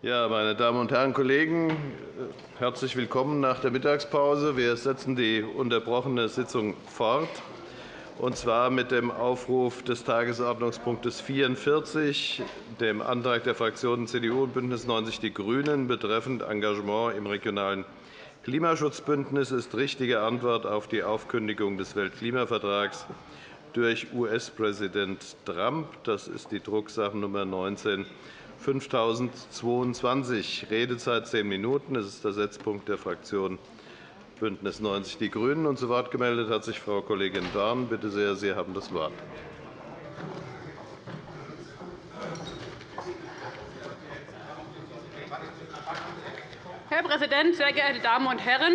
Ja, meine Damen und Herren Kollegen, herzlich willkommen nach der Mittagspause. Wir setzen die unterbrochene Sitzung fort, und zwar mit dem Aufruf des Tagesordnungspunktes 44, dem Antrag der Fraktionen CDU und BÜNDNIS 90 die GRÜNEN betreffend Engagement im regionalen Klimaschutzbündnis ist richtige Antwort auf die Aufkündigung des Weltklimavertrags durch US-Präsident Trump. Das ist die Drucksache-Nummer 19 5022. Redezeit zehn Minuten. Das ist der Setzpunkt der Fraktion BÜNDNIS 90 die GRÜNEN. Und zu Wort gemeldet hat sich Frau Kollegin Dorn. Bitte sehr, Sie haben das Wort. Herr Präsident, sehr geehrte Damen und Herren!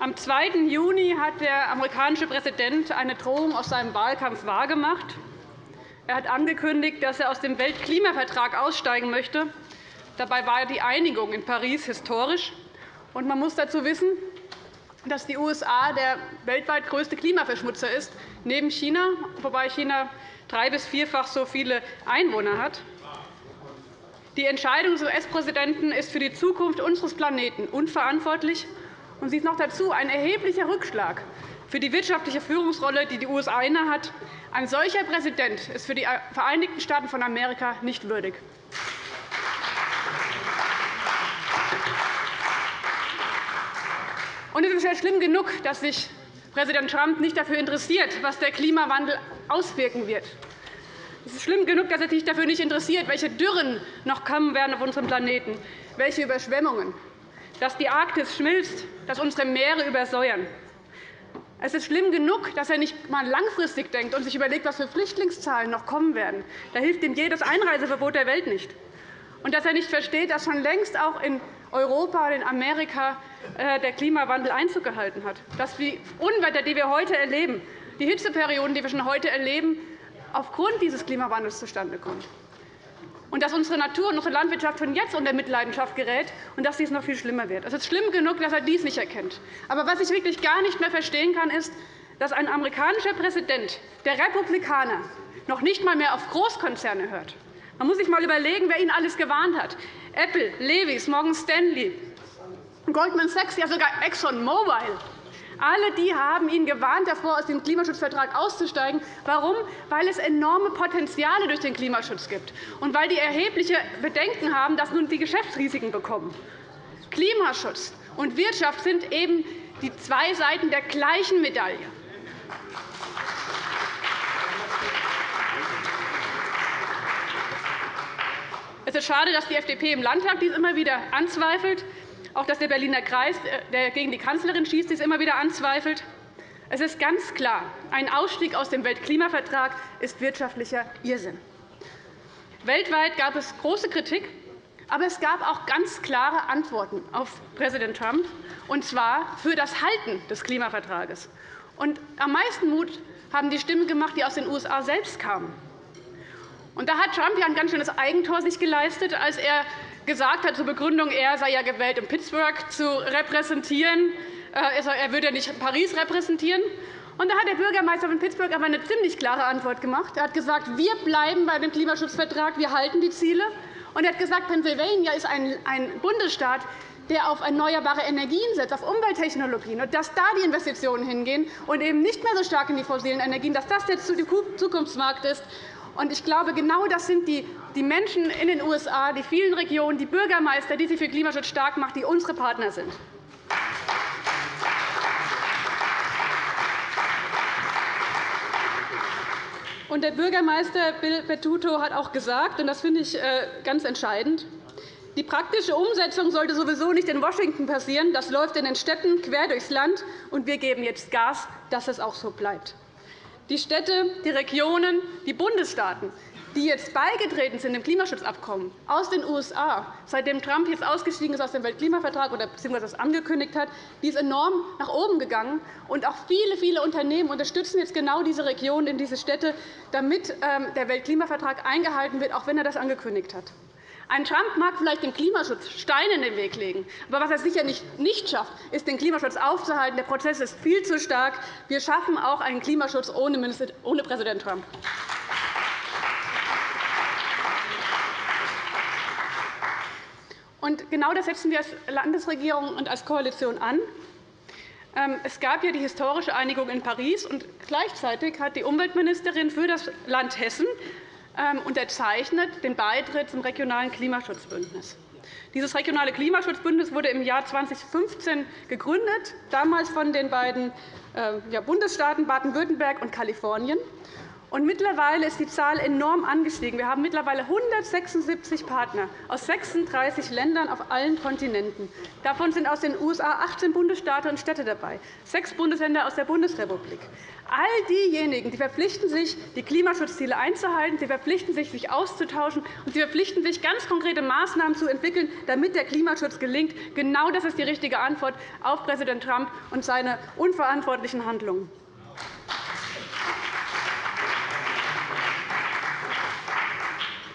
Am 2. Juni hat der amerikanische Präsident eine Drohung aus seinem Wahlkampf wahrgemacht. Er hat angekündigt, dass er aus dem Weltklimavertrag aussteigen möchte. Dabei war die Einigung in Paris historisch. man muss dazu wissen, dass die USA der weltweit größte Klimaverschmutzer ist, neben China, wobei China drei- bis vierfach so viele Einwohner hat. Die Entscheidung des US-Präsidenten ist für die Zukunft unseres Planeten unverantwortlich. und Sie ist noch dazu ein erheblicher Rückschlag für die wirtschaftliche Führungsrolle, die die USA innehat. Ein solcher Präsident ist für die Vereinigten Staaten von Amerika nicht würdig. Und es ist ja schlimm genug, dass sich Präsident Trump nicht dafür interessiert, was der Klimawandel auswirken wird. Es ist schlimm genug, dass er sich dafür nicht interessiert, welche Dürren noch kommen werden auf unserem Planeten, welche Überschwemmungen, dass die Arktis schmilzt, dass unsere Meere übersäuern. Es ist schlimm genug, dass er nicht einmal langfristig denkt und sich überlegt, was für Flüchtlingszahlen noch kommen werden. Da hilft ihm jedes Einreiseverbot der Welt nicht. Und dass er nicht versteht, dass schon längst auch in Europa und in Amerika äh, der Klimawandel Einzug gehalten hat. Dass die Unwetter, die wir heute erleben, die Hitzeperioden, die wir schon heute erleben, aufgrund dieses Klimawandels zustande kommen und dass unsere Natur und unsere Landwirtschaft schon jetzt unter Mitleidenschaft gerät und dass dies noch viel schlimmer wird. Es ist schlimm genug, dass er dies nicht erkennt. Aber was ich wirklich gar nicht mehr verstehen kann, ist, dass ein amerikanischer Präsident der Republikaner noch nicht einmal mehr auf Großkonzerne hört. Man muss sich einmal überlegen, wer ihn alles gewarnt hat. Apple, Levis, Morgan Stanley, Goldman Sachs, ja sogar ExxonMobil. Alle die haben ihn gewarnt, davor aus dem Klimaschutzvertrag auszusteigen. Warum? Weil es enorme Potenziale durch den Klimaschutz gibt und weil die erhebliche Bedenken haben, dass nun die Geschäftsrisiken bekommen. Klimaschutz und Wirtschaft sind eben die zwei Seiten der gleichen Medaille. Es ist schade, dass die FDP im Landtag dies immer wieder anzweifelt. Auch dass der Berliner Kreis, äh, der gegen die Kanzlerin schießt, dies immer wieder anzweifelt. Es ist ganz klar, ein Ausstieg aus dem Weltklimavertrag ist wirtschaftlicher Irrsinn. Weltweit gab es große Kritik, aber es gab auch ganz klare Antworten auf Präsident Trump, und zwar für das Halten des Klimavertrages. Und am meisten Mut haben die Stimmen gemacht, die aus den USA selbst kamen. Und da hat Trump ja ein ganz schönes Eigentor sich geleistet, als er gesagt hat zur Begründung, er sei ja gewählt, um Pittsburgh zu repräsentieren. Äh, er würde ja nicht Paris repräsentieren. Und da hat der Bürgermeister von Pittsburgh aber eine ziemlich klare Antwort gemacht. Er hat gesagt, wir bleiben bei dem Klimaschutzvertrag, wir halten die Ziele. Und er hat gesagt, Pennsylvania ist ein Bundesstaat, der auf erneuerbare Energien setzt, auf Umwelttechnologien, und dass da die Investitionen hingehen und eben nicht mehr so stark in die fossilen Energien, dass das der Zukunftsmarkt ist. Ich glaube, genau das sind die Menschen in den USA, die vielen Regionen, die Bürgermeister, die sich für Klimaschutz stark machen, die unsere Partner sind. Der Bürgermeister Bill Pettuto hat auch gesagt, und das finde ich äh, ganz entscheidend, die praktische Umsetzung sollte sowieso nicht in Washington passieren. Das läuft in den Städten quer durchs Land, und wir geben jetzt Gas, dass es auch so bleibt. Die Städte, die Regionen, die Bundesstaaten, die jetzt beigetreten sind dem Klimaschutzabkommen aus den USA, seitdem Trump jetzt ausgestiegen ist aus dem Weltklimavertrag oder bzw. das angekündigt hat, die ist enorm nach oben gegangen. Und auch viele, viele Unternehmen unterstützen jetzt genau diese Regionen in diese Städte, damit ähm, der Weltklimavertrag eingehalten wird, auch wenn er das angekündigt hat. Ein Trump mag vielleicht dem Klimaschutz Steine in den Weg legen. Aber was er sicher nicht schafft, ist, den Klimaschutz aufzuhalten. Der Prozess ist viel zu stark. Wir schaffen auch einen Klimaschutz ohne Präsident Trump. genau das setzen wir als Landesregierung und als Koalition an. Ähm, es gab ja die historische Einigung in Paris, und gleichzeitig hat die Umweltministerin für das Land Hessen unterzeichnet den Beitritt zum regionalen Klimaschutzbündnis. Dieses regionale Klimaschutzbündnis wurde im Jahr 2015 gegründet, damals von den beiden äh, Bundesstaaten Baden-Württemberg und Kalifornien. Und mittlerweile ist die Zahl enorm angestiegen. Wir haben mittlerweile 176 Partner aus 36 Ländern auf allen Kontinenten. Davon sind aus den USA 18 Bundesstaaten und Städte dabei, sechs Bundesländer aus der Bundesrepublik. All diejenigen, die verpflichten sich, die Klimaschutzziele einzuhalten, die verpflichten sich, sich auszutauschen, und sie verpflichten sich, ganz konkrete Maßnahmen zu entwickeln, damit der Klimaschutz gelingt. Genau das ist die richtige Antwort auf Präsident Trump und seine unverantwortlichen Handlungen.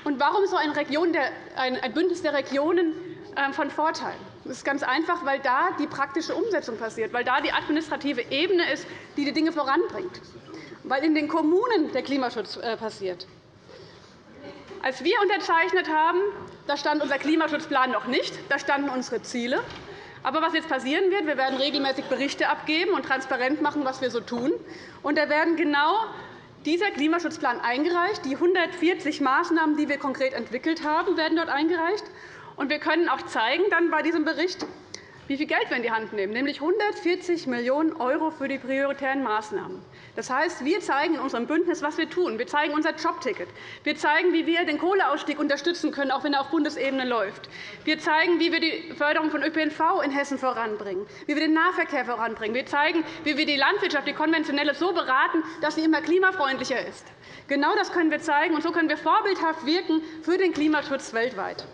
Und warum ist so ein, ein Bündnis der Regionen ähm, von Vorteil? Das ist ganz einfach, weil da die praktische Umsetzung passiert, weil da die administrative Ebene ist, die die Dinge voranbringt, weil in den Kommunen der Klimaschutz äh, passiert. Als wir unterzeichnet haben, da stand unser Klimaschutzplan noch nicht, da standen unsere Ziele. Aber was jetzt passieren wird, wir werden regelmäßig Berichte abgeben und transparent machen, was wir so tun. Und da werden genau dieser Klimaschutzplan eingereicht. Die 140 Maßnahmen, die wir konkret entwickelt haben, werden dort eingereicht. Und wir können auch zeigen dann bei diesem Bericht, wie viel Geld wir in die Hand nehmen, nämlich 140 Millionen € für die prioritären Maßnahmen. Das heißt, wir zeigen in unserem Bündnis, was wir tun. Wir zeigen unser Jobticket. Wir zeigen, wie wir den Kohleausstieg unterstützen können, auch wenn er auf Bundesebene läuft. Wir zeigen, wie wir die Förderung von ÖPNV in Hessen voranbringen, wie wir den Nahverkehr voranbringen. Wir zeigen, wie wir die Landwirtschaft, die konventionelle, so beraten, dass sie immer klimafreundlicher ist. Genau das können wir zeigen, und so können wir vorbildhaft wirken für den Klimaschutz weltweit.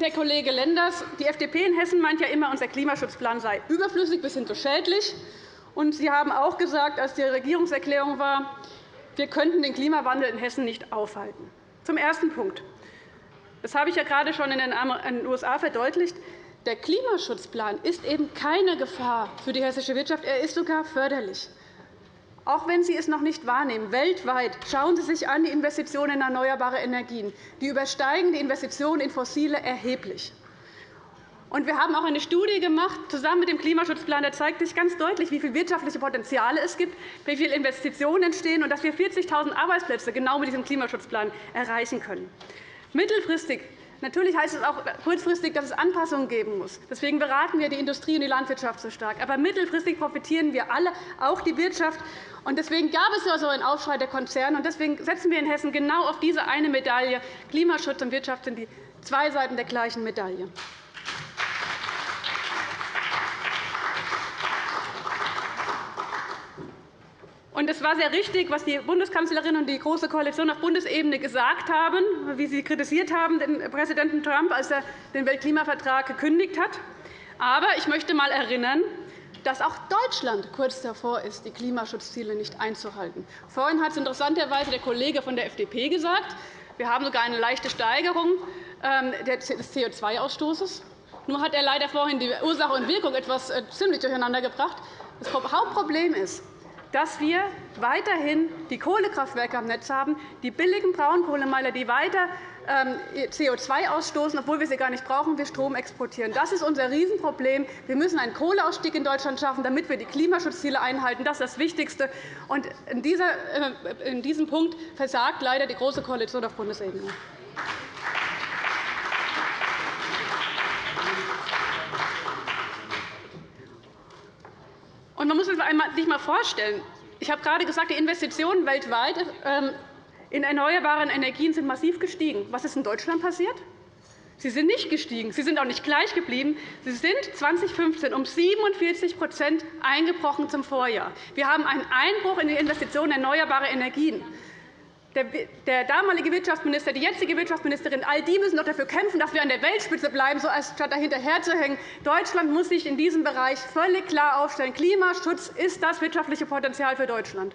Herr Kollege Lenders, die FDP in Hessen meint ja immer, unser Klimaschutzplan sei überflüssig bis hin zu schädlich. Und Sie haben auch gesagt, als die Regierungserklärung war, wir könnten den Klimawandel in Hessen nicht aufhalten. Zum ersten Punkt. Das habe ich ja gerade schon in den USA verdeutlicht. Der Klimaschutzplan ist eben keine Gefahr für die hessische Wirtschaft. Er ist sogar förderlich. Auch wenn Sie es noch nicht wahrnehmen, weltweit schauen Sie sich an die Investitionen in erneuerbare Energien. Die übersteigen die Investitionen in fossile erheblich. Wir haben auch eine Studie gemacht, zusammen mit dem Klimaschutzplan. Da zeigt sich ganz deutlich, wie viele wirtschaftliche Potenziale es gibt, wie viele Investitionen entstehen und dass wir 40.000 Arbeitsplätze genau mit diesem Klimaschutzplan erreichen können. Mittelfristig Natürlich heißt es auch kurzfristig, dass es Anpassungen geben muss. Deswegen beraten wir die Industrie und die Landwirtschaft so stark. Aber mittelfristig profitieren wir alle, auch die Wirtschaft. Deswegen gab es so einen Aufschrei der Konzerne. Und deswegen setzen wir in Hessen genau auf diese eine Medaille. Klimaschutz und Wirtschaft sind die zwei Seiten der gleichen Medaille. Und es war sehr richtig, was die Bundeskanzlerin und die Große Koalition auf Bundesebene gesagt haben, wie sie kritisiert haben, den Präsidenten Trump, als er den Weltklimavertrag gekündigt hat. Aber ich möchte einmal erinnern, dass auch Deutschland kurz davor ist, die Klimaschutzziele nicht einzuhalten. Vorhin hat es interessanterweise der Kollege von der FDP gesagt. Wir haben sogar eine leichte Steigerung ähm, des CO2-Ausstoßes. Nur hat er leider vorhin die Ursache und Wirkung etwas äh, ziemlich durcheinander gebracht. Das Hauptproblem ist, dass wir weiterhin die Kohlekraftwerke am Netz haben, die billigen Braunkohlemeiler, die weiter ähm, CO2 ausstoßen, obwohl wir sie gar nicht brauchen, wir Strom exportieren. Das ist unser Riesenproblem. Wir müssen einen Kohleausstieg in Deutschland schaffen, damit wir die Klimaschutzziele einhalten. Das ist das Wichtigste. In äh, diesem Punkt versagt leider die Große Koalition auf Bundesebene. Und man muss sich einmal vorstellen, ich habe gerade gesagt, die Investitionen weltweit ähm, in erneuerbare Energien sind massiv gestiegen. Was ist in Deutschland passiert? Sie sind nicht gestiegen. Sie sind auch nicht gleich geblieben. Sie sind 2015 um 47% eingebrochen zum Vorjahr. Wir haben einen Einbruch in die Investitionen in erneuerbare Energien. Der damalige Wirtschaftsminister, die jetzige Wirtschaftsministerin, all die müssen doch dafür kämpfen, dass wir an der Weltspitze bleiben, so statt dahinter zu hängen. Deutschland muss sich in diesem Bereich völlig klar aufstellen. Klimaschutz ist das wirtschaftliche Potenzial für Deutschland.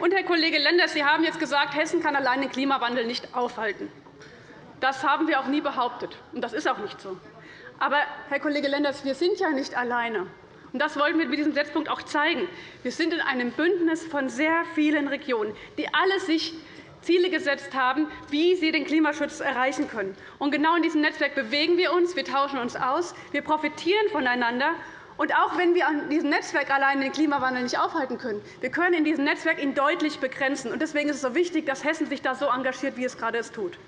Und, Herr Kollege Lenders, Sie haben jetzt gesagt, Hessen kann allein den Klimawandel nicht aufhalten. Das haben wir auch nie behauptet, und das ist auch nicht so. Aber, Herr Kollege Lenders, wir sind ja nicht alleine. Und das wollten wir mit diesem Setzpunkt auch zeigen. Wir sind in einem Bündnis von sehr vielen Regionen, die alle sich Ziele gesetzt haben, wie sie den Klimaschutz erreichen können. Und genau in diesem Netzwerk bewegen wir uns, wir tauschen uns aus, wir profitieren voneinander. Und auch wenn wir an diesem Netzwerk allein den Klimawandel nicht aufhalten können, wir können in diesem Netzwerk ihn deutlich begrenzen. Und deswegen ist es so wichtig, dass Hessen sich da so engagiert, wie es gerade es tut.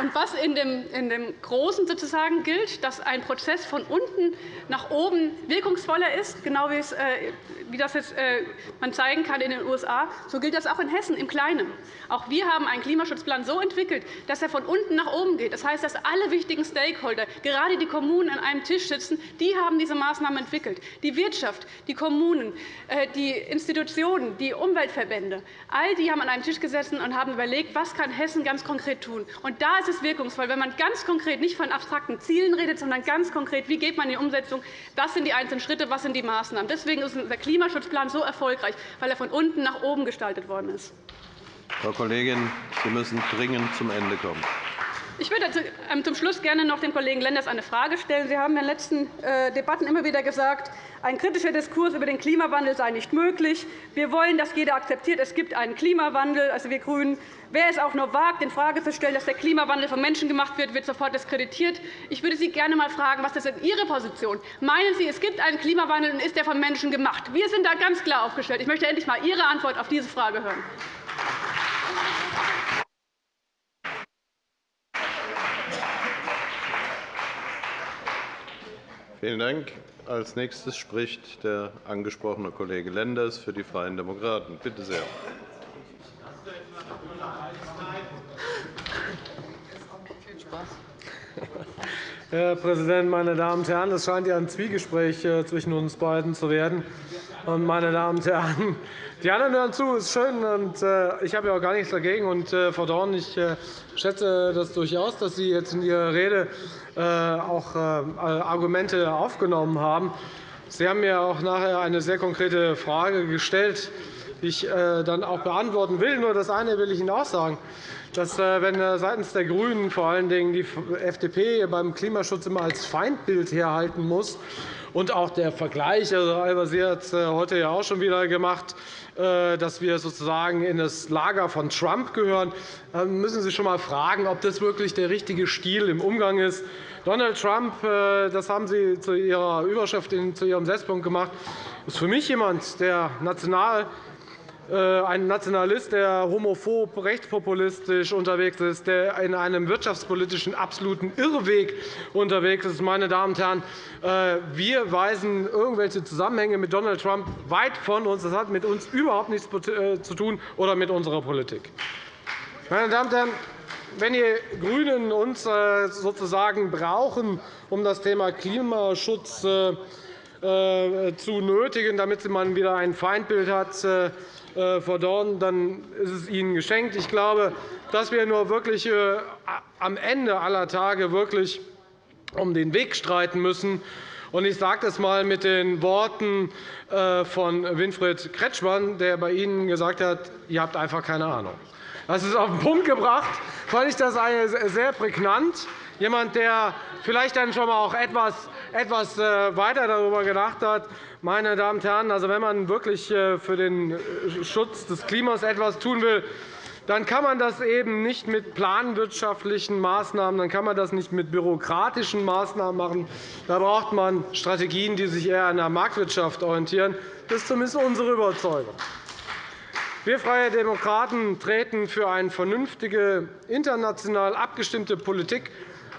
Und was in dem, in dem Großen sozusagen gilt, dass ein Prozess von unten nach oben wirkungsvoller ist, genau wie, es, äh, wie das jetzt, äh, man zeigen kann in den USA, so gilt das auch in Hessen im Kleinen. Auch wir haben einen Klimaschutzplan so entwickelt, dass er von unten nach oben geht. Das heißt, dass alle wichtigen Stakeholder, gerade die Kommunen, an einem Tisch sitzen. Die haben diese Maßnahmen entwickelt. Die Wirtschaft, die Kommunen, äh, die Institutionen, die Umweltverbände, all die haben an einem Tisch gesessen und haben überlegt, was kann Hessen ganz konkret tun. Und da ist es wirkungsvoll, wenn man ganz konkret nicht von abstrakten Zielen redet, sondern ganz konkret, wie geht man in die Umsetzung, was sind die einzelnen Schritte, was sind die Maßnahmen. Deswegen ist unser Klimaschutzplan so erfolgreich, weil er von unten nach oben gestaltet worden ist. Frau Kollegin, Sie müssen dringend zum Ende kommen. Ich würde ähm, zum Schluss gerne noch dem Kollegen Lenders eine Frage stellen. Sie haben in den letzten äh, Debatten immer wieder gesagt, ein kritischer Diskurs über den Klimawandel sei nicht möglich. Wir wollen, dass jeder akzeptiert, es gibt einen Klimawandel, also wir GRÜNEN. Wer es auch nur wagt, in Frage zu stellen, dass der Klimawandel von Menschen gemacht wird, wird sofort diskreditiert. Ich würde Sie gerne einmal fragen, was ist Ihre Position? Meinen Sie, es gibt einen Klimawandel und ist der von Menschen gemacht? Wir sind da ganz klar aufgestellt. Ich möchte endlich einmal Ihre Antwort auf diese Frage hören. Vielen Dank. Als nächstes spricht der angesprochene Kollege Lenders für die Freien Demokraten. Bitte sehr. Herr Präsident, meine Damen und Herren! Es scheint ja ein Zwiegespräch äh, zwischen uns beiden zu werden. Meine Damen und Herren, die anderen hören zu, ist schön. Und, äh, ich habe ja auch gar nichts dagegen. Und, äh, Frau Dorn, ich äh, schätze das durchaus, dass Sie jetzt in Ihrer Rede auch Argumente aufgenommen haben. Sie haben mir auch nachher eine sehr konkrete Frage gestellt, die ich dann auch beantworten will. Nur das eine will ich Ihnen auch sagen dass, wenn seitens der GRÜNEN vor allen Dingen die FDP beim Klimaschutz immer als Feindbild herhalten muss, und auch der Vergleich, also Al-Wazir hat es heute ja auch schon wieder gemacht, äh, dass wir sozusagen in das Lager von Trump gehören, dann müssen Sie schon einmal fragen, ob das wirklich der richtige Stil im Umgang ist. Donald Trump, äh, das haben Sie zu Ihrer Überschrift, zu Ihrem Setzpunkt gemacht, ist für mich jemand, der national äh, ein Nationalist, der homophob, rechtspopulistisch unterwegs ist, der in einem wirtschaftspolitischen absoluten Irrweg unterwegs ist. Meine Damen und Herren, äh, wir weisen irgendwelche Zusammenhänge mit Donald Trump weit von uns. Das hat mit uns überhaupt nichts äh, zu tun oder mit unserer Politik. Meine Damen und Herren, wenn die GRÜNEN uns sozusagen brauchen, um das Thema Klimaschutz zu nötigen, damit man wieder ein Feindbild hat, äh, Dorn, dann ist es Ihnen geschenkt. Ich glaube, dass wir nur wirklich äh, am Ende aller Tage wirklich um den Weg streiten müssen. Ich sage das einmal mit den Worten äh, von Winfried Kretschmann, der bei Ihnen gesagt hat, ihr habt einfach keine Ahnung. Das ist auf den Punkt gebracht. fand ich das sehr prägnant. Jemand, der vielleicht dann schon auch etwas, etwas weiter darüber gedacht hat, meine Damen und Herren, also wenn man wirklich äh, für den äh, Schutz des Klimas etwas tun will, dann kann man das eben nicht mit planwirtschaftlichen Maßnahmen, dann kann man das nicht mit bürokratischen Maßnahmen machen. Da braucht man Strategien, die sich eher an der Marktwirtschaft orientieren. Das ist zumindest unsere Überzeugung. Wir Freie Demokraten treten für eine vernünftige, international abgestimmte Politik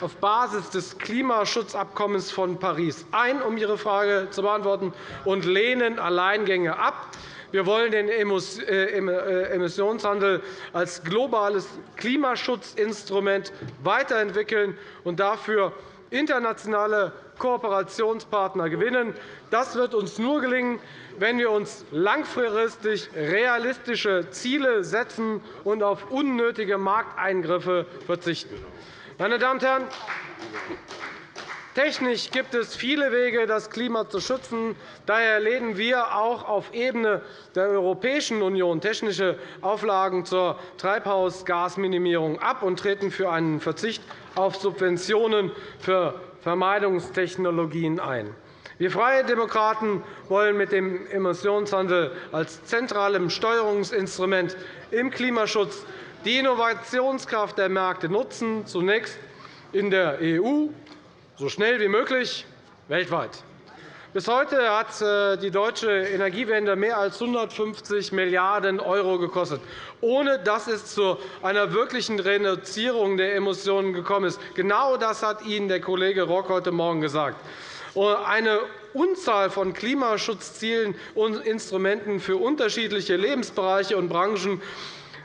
auf Basis des Klimaschutzabkommens von Paris ein, um Ihre Frage zu beantworten, und lehnen Alleingänge ab. Wir wollen den äh, äh, Emissionshandel als globales Klimaschutzinstrument weiterentwickeln und dafür internationale Kooperationspartner gewinnen. Das wird uns nur gelingen, wenn wir uns langfristig realistische Ziele setzen und auf unnötige Markteingriffe verzichten. Meine Damen und Herren, Technisch gibt es viele Wege, das Klima zu schützen. Daher lehnen wir auch auf Ebene der Europäischen Union technische Auflagen zur Treibhausgasminimierung ab und treten für einen Verzicht auf Subventionen für Vermeidungstechnologien ein. Wir Freie Demokraten wollen mit dem Emissionshandel als zentralem Steuerungsinstrument im Klimaschutz die Innovationskraft der Märkte nutzen, zunächst in der EU, so schnell wie möglich weltweit. Bis heute hat äh, die deutsche Energiewende mehr als 150 Milliarden € gekostet, ohne dass es zu einer wirklichen Reduzierung der Emissionen gekommen ist. Genau das hat Ihnen der Kollege Rock heute Morgen gesagt. Eine Unzahl von Klimaschutzzielen und Instrumenten für unterschiedliche Lebensbereiche und Branchen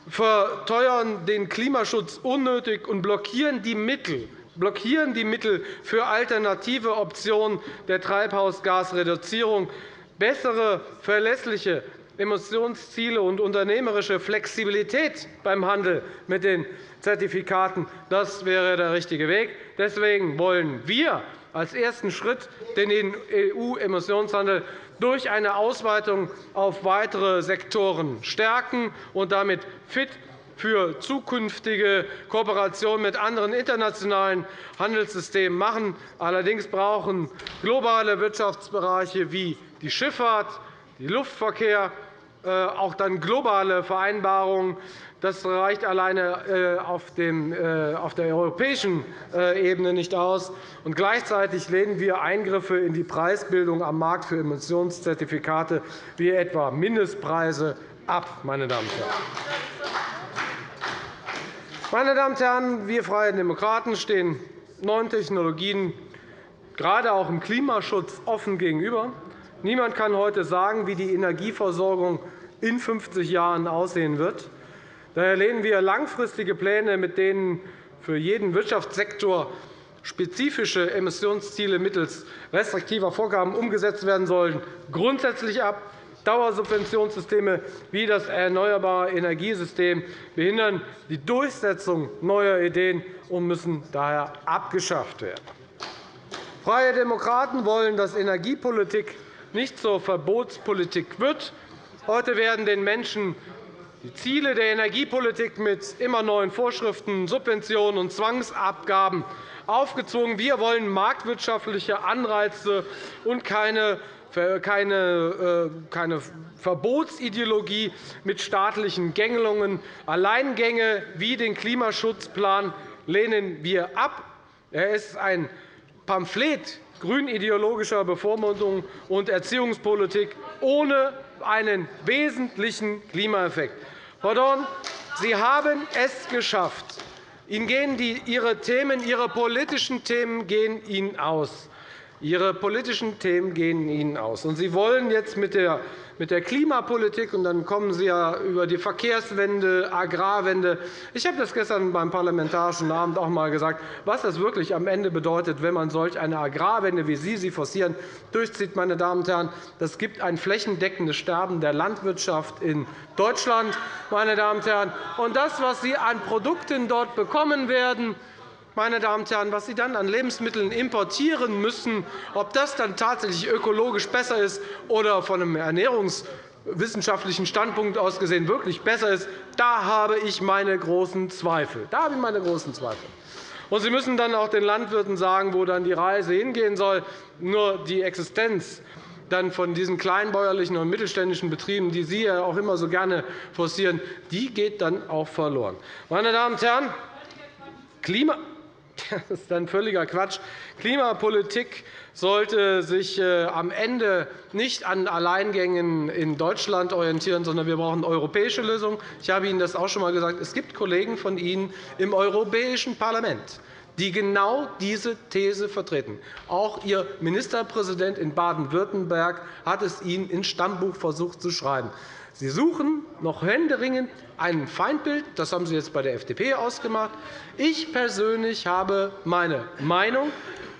verteuern den Klimaschutz unnötig und blockieren die Mittel, blockieren die Mittel für alternative Optionen der Treibhausgasreduzierung. Bessere, verlässliche Emissionsziele und unternehmerische Flexibilität beim Handel mit den Zertifikaten das wäre der richtige Weg. Deswegen wollen wir als ersten Schritt den EU-Emissionshandel durch eine Ausweitung auf weitere Sektoren stärken und damit fit für zukünftige Kooperation mit anderen internationalen Handelssystemen machen. Allerdings brauchen globale Wirtschaftsbereiche wie die Schifffahrt, der Luftverkehr äh, auch dann globale Vereinbarungen. Das reicht alleine äh, auf äh, der europäischen Ebene nicht aus. Gleichzeitig lehnen wir Eingriffe in die Preisbildung am Markt für Emissionszertifikate wie etwa Mindestpreise ab. Meine Damen und Herren. Meine Damen und Herren, wir Freie Demokraten stehen neuen Technologien gerade auch im Klimaschutz offen gegenüber. Niemand kann heute sagen, wie die Energieversorgung in 50 Jahren aussehen wird. Daher lehnen wir langfristige Pläne, mit denen für jeden Wirtschaftssektor spezifische Emissionsziele mittels restriktiver Vorgaben umgesetzt werden sollen, grundsätzlich ab. Dauersubventionssysteme wie das Erneuerbare Energiesystem behindern die Durchsetzung neuer Ideen und müssen daher abgeschafft werden. Freie Demokraten wollen, dass Energiepolitik nicht zur Verbotspolitik wird. Heute werden den Menschen die Ziele der Energiepolitik mit immer neuen Vorschriften, Subventionen und Zwangsabgaben aufgezwungen. Wir wollen marktwirtschaftliche Anreize und keine äh, keine Verbotsideologie mit staatlichen Gängelungen. Alleingänge wie den Klimaschutzplan lehnen wir ab. Er ist ein Pamphlet grünideologischer Bevormundung und Erziehungspolitik ohne einen wesentlichen Klimaeffekt. Frau Dorn, Sie haben es geschafft. Ihnen gehen die, Ihre, Themen, Ihre politischen Themen gehen Ihnen aus. Ihre politischen Themen gehen Ihnen aus. Sie wollen jetzt mit der mit der Klimapolitik, und dann kommen Sie ja über die Verkehrswende, Agrarwende. Ich habe das gestern beim Parlamentarischen Abend auch einmal gesagt, was das wirklich am Ende bedeutet, wenn man solch eine Agrarwende, wie Sie sie forcieren, durchzieht. Meine Damen und Herren. Das gibt ein flächendeckendes Sterben der Landwirtschaft in Deutschland. Meine Damen und Herren. Und das, was Sie an Produkten dort bekommen werden, meine Damen und Herren, was Sie dann an Lebensmitteln importieren müssen, ob das dann tatsächlich ökologisch besser ist oder von einem ernährungswissenschaftlichen Standpunkt aus gesehen wirklich besser ist, da habe ich meine großen Zweifel. Da habe ich meine großen Zweifel. Und Sie müssen dann auch den Landwirten sagen, wo dann die Reise hingehen soll. Nur die Existenz dann von diesen kleinbäuerlichen und mittelständischen Betrieben, die Sie ja auch immer so gerne forcieren, die geht dann auch verloren. Meine Damen und Herren, Klima Das ist dann völliger Quatsch. Klimapolitik sollte sich äh, am Ende nicht an Alleingängen in Deutschland orientieren, sondern wir brauchen europäische Lösungen. Ich habe Ihnen das auch schon einmal gesagt. Es gibt Kollegen von Ihnen im Europäischen Parlament, die genau diese These vertreten. Auch Ihr Ministerpräsident in Baden-Württemberg hat es Ihnen ins Stammbuch versucht zu schreiben. Sie suchen noch händeringend ein Feindbild. Das haben Sie jetzt bei der FDP ausgemacht. Ich persönlich habe meine Meinung.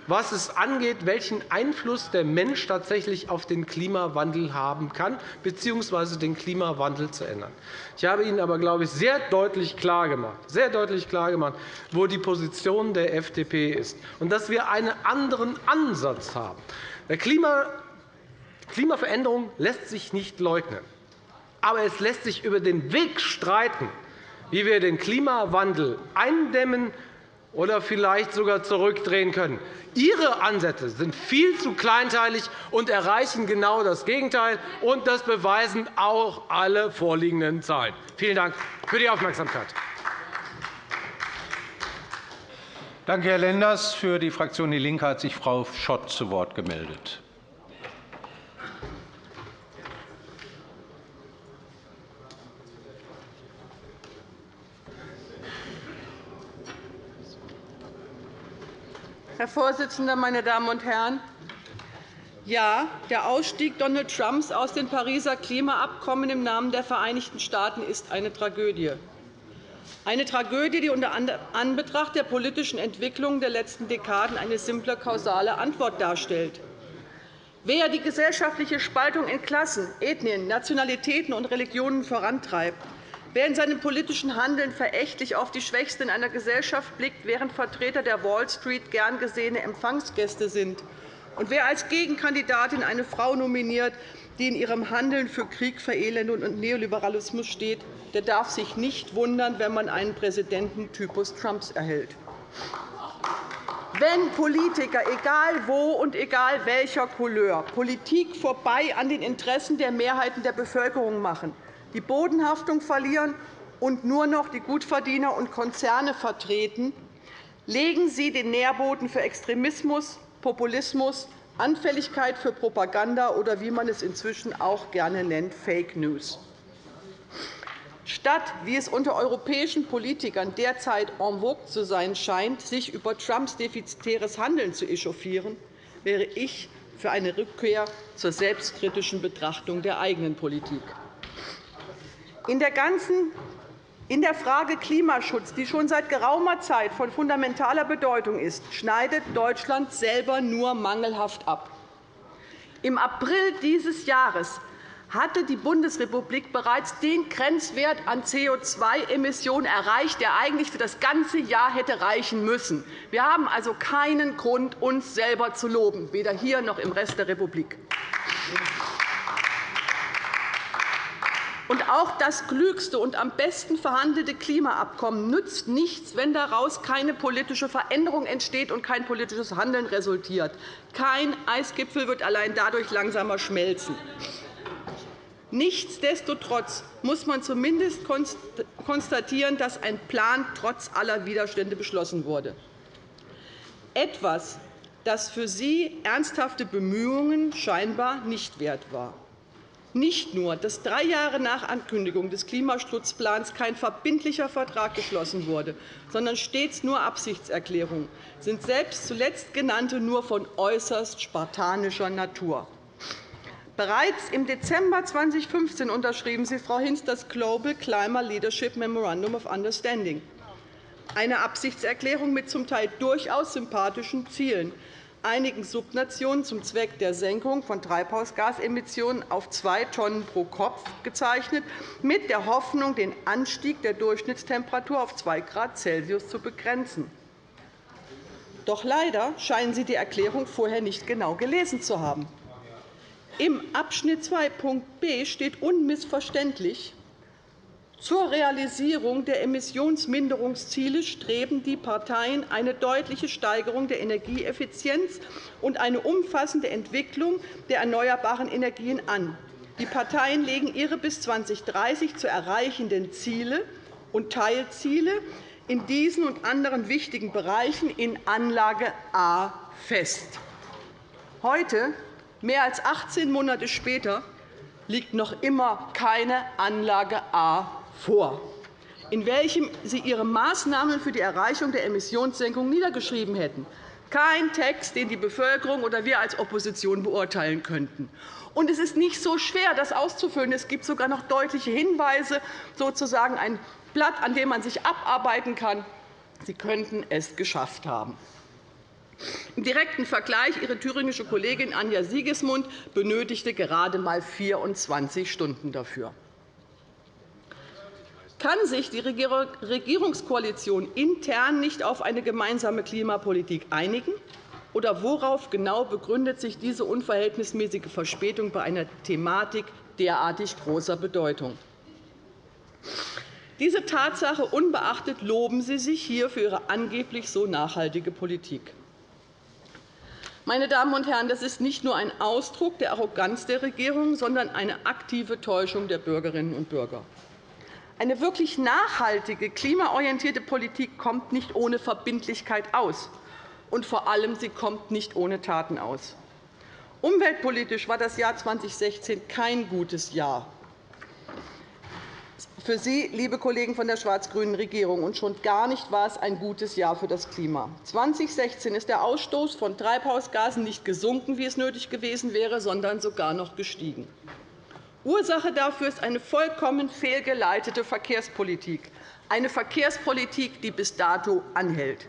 was es angeht, welchen Einfluss der Mensch tatsächlich auf den Klimawandel haben kann, bzw. den Klimawandel zu ändern. Ich habe Ihnen aber, glaube ich, sehr deutlich klargemacht, sehr deutlich klargemacht, wo die Position der FDP ist und dass wir einen anderen Ansatz haben. Der Klimaveränderung lässt sich nicht leugnen. Aber es lässt sich über den Weg streiten, wie wir den Klimawandel eindämmen oder vielleicht sogar zurückdrehen können. Ihre Ansätze sind viel zu kleinteilig und erreichen genau das Gegenteil. Und das beweisen auch alle vorliegenden Zahlen. Vielen Dank für die Aufmerksamkeit. Danke, Herr Lenders. Für die Fraktion DIE LINKE hat sich Frau Schott zu Wort gemeldet. Herr Vorsitzender, meine Damen und Herren! Ja, der Ausstieg Donald Trumps aus dem Pariser Klimaabkommen im Namen der Vereinigten Staaten ist eine Tragödie. Eine Tragödie, die unter Anbetracht der politischen Entwicklung der letzten Dekaden eine simple kausale Antwort darstellt. Wer die gesellschaftliche Spaltung in Klassen, Ethnien, Nationalitäten und Religionen vorantreibt, Wer in seinem politischen Handeln verächtlich auf die Schwächsten in einer Gesellschaft blickt, während Vertreter der Wall Street gern gesehene Empfangsgäste sind, und wer als Gegenkandidatin eine Frau nominiert, die in ihrem Handeln für Krieg, Verelendung und Neoliberalismus steht, der darf sich nicht wundern, wenn man einen Präsidenten Typus Trumps erhält. Wenn Politiker, egal wo und egal welcher Couleur, Politik vorbei an den Interessen der Mehrheiten der Bevölkerung machen, die Bodenhaftung verlieren und nur noch die Gutverdiener und Konzerne vertreten, legen Sie den Nährboden für Extremismus, Populismus, Anfälligkeit für Propaganda oder, wie man es inzwischen auch gerne nennt, Fake News. Statt, wie es unter europäischen Politikern derzeit en vogue zu sein scheint, sich über Trumps defizitäres Handeln zu echauffieren, wäre ich für eine Rückkehr zur selbstkritischen Betrachtung der eigenen Politik. In der ganzen in der Frage Klimaschutz, die schon seit geraumer Zeit von fundamentaler Bedeutung ist, schneidet Deutschland selber nur mangelhaft ab. Im April dieses Jahres hatte die Bundesrepublik bereits den Grenzwert an CO2-Emissionen erreicht, der eigentlich für das ganze Jahr hätte reichen müssen. Wir haben also keinen Grund, uns selber zu loben, weder hier noch im Rest der Republik. Und auch das klügste und am besten verhandelte Klimaabkommen nützt nichts, wenn daraus keine politische Veränderung entsteht und kein politisches Handeln resultiert. Kein Eisgipfel wird allein dadurch langsamer schmelzen. Nichtsdestotrotz muss man zumindest konstatieren, dass ein Plan trotz aller Widerstände beschlossen wurde. Etwas, das für Sie ernsthafte Bemühungen scheinbar nicht wert war. Nicht nur, dass drei Jahre nach Ankündigung des Klimaschutzplans kein verbindlicher Vertrag geschlossen wurde, sondern stets nur Absichtserklärungen, sind selbst zuletzt genannte nur von äußerst spartanischer Natur. Bereits im Dezember 2015 unterschrieben Sie, Frau Hinz, das Global Climate Leadership Memorandum of Understanding, eine Absichtserklärung mit zum Teil durchaus sympathischen Zielen, einigen Subnationen zum Zweck der Senkung von Treibhausgasemissionen auf zwei Tonnen pro Kopf gezeichnet, mit der Hoffnung, den Anstieg der Durchschnittstemperatur auf 2 Grad Celsius zu begrenzen. Doch leider scheinen Sie die Erklärung vorher nicht genau gelesen zu haben. Im Abschnitt 2.b steht unmissverständlich, zur Realisierung der Emissionsminderungsziele streben die Parteien eine deutliche Steigerung der Energieeffizienz und eine umfassende Entwicklung der erneuerbaren Energien an. Die Parteien legen ihre bis 2030 zu erreichenden Ziele und Teilziele in diesen und anderen wichtigen Bereichen in Anlage A fest. Heute, mehr als 18 Monate später, liegt noch immer keine Anlage A vor, in welchem Sie Ihre Maßnahmen für die Erreichung der Emissionssenkung niedergeschrieben hätten. Kein Text, den die Bevölkerung oder wir als Opposition beurteilen könnten. Und es ist nicht so schwer, das auszufüllen. Es gibt sogar noch deutliche Hinweise, sozusagen ein Blatt, an dem man sich abarbeiten kann. Sie könnten es geschafft haben. Im direkten Vergleich Ihre thüringische Kollegin Anja Siegesmund benötigte gerade einmal 24 Stunden dafür. Kann sich die Regierungskoalition intern nicht auf eine gemeinsame Klimapolitik einigen? Oder worauf genau begründet sich diese unverhältnismäßige Verspätung bei einer Thematik derartig großer Bedeutung? Diese Tatsache unbeachtet loben Sie sich hier für Ihre angeblich so nachhaltige Politik. Meine Damen und Herren, das ist nicht nur ein Ausdruck der Arroganz der Regierung, sondern eine aktive Täuschung der Bürgerinnen und Bürger. Eine wirklich nachhaltige, klimaorientierte Politik kommt nicht ohne Verbindlichkeit aus, und vor allem sie kommt nicht ohne Taten aus. Umweltpolitisch war das Jahr 2016 kein gutes Jahr für Sie, liebe Kollegen von der schwarz-grünen Regierung, und schon gar nicht war es ein gutes Jahr für das Klima. 2016 ist der Ausstoß von Treibhausgasen nicht gesunken, wie es nötig gewesen wäre, sondern sogar noch gestiegen. Ursache dafür ist eine vollkommen fehlgeleitete Verkehrspolitik, eine Verkehrspolitik, die bis dato anhält.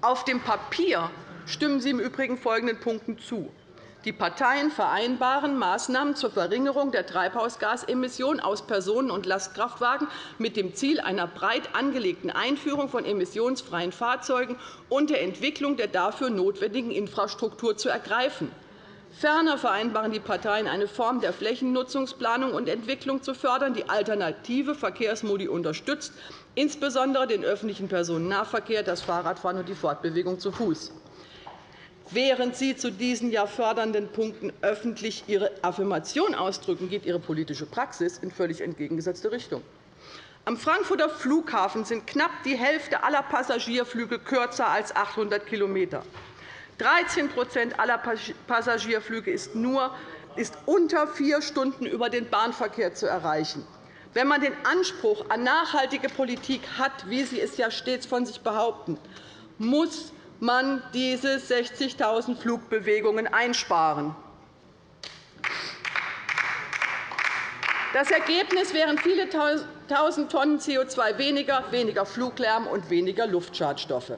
Auf dem Papier stimmen Sie im Übrigen folgenden Punkten zu. Die Parteien vereinbaren Maßnahmen zur Verringerung der Treibhausgasemissionen aus Personen- und Lastkraftwagen mit dem Ziel einer breit angelegten Einführung von emissionsfreien Fahrzeugen und der Entwicklung der dafür notwendigen Infrastruktur zu ergreifen. Ferner vereinbaren die Parteien, eine Form der Flächennutzungsplanung und Entwicklung zu fördern, die alternative Verkehrsmodi unterstützt, insbesondere den öffentlichen Personennahverkehr, das Fahrradfahren und die Fortbewegung zu Fuß. Während Sie zu diesen ja fördernden Punkten öffentlich Ihre Affirmation ausdrücken, geht Ihre politische Praxis in völlig entgegengesetzte Richtung. Am Frankfurter Flughafen sind knapp die Hälfte aller Passagierflüge kürzer als 800 km. 13% aller Passagierflüge ist, nur, ist unter vier Stunden über den Bahnverkehr zu erreichen. Wenn man den Anspruch an nachhaltige Politik hat, wie Sie es ja stets von sich behaupten, muss man diese 60.000 Flugbewegungen einsparen. Das Ergebnis wären viele tausend Tonnen CO2 weniger, weniger Fluglärm und weniger Luftschadstoffe.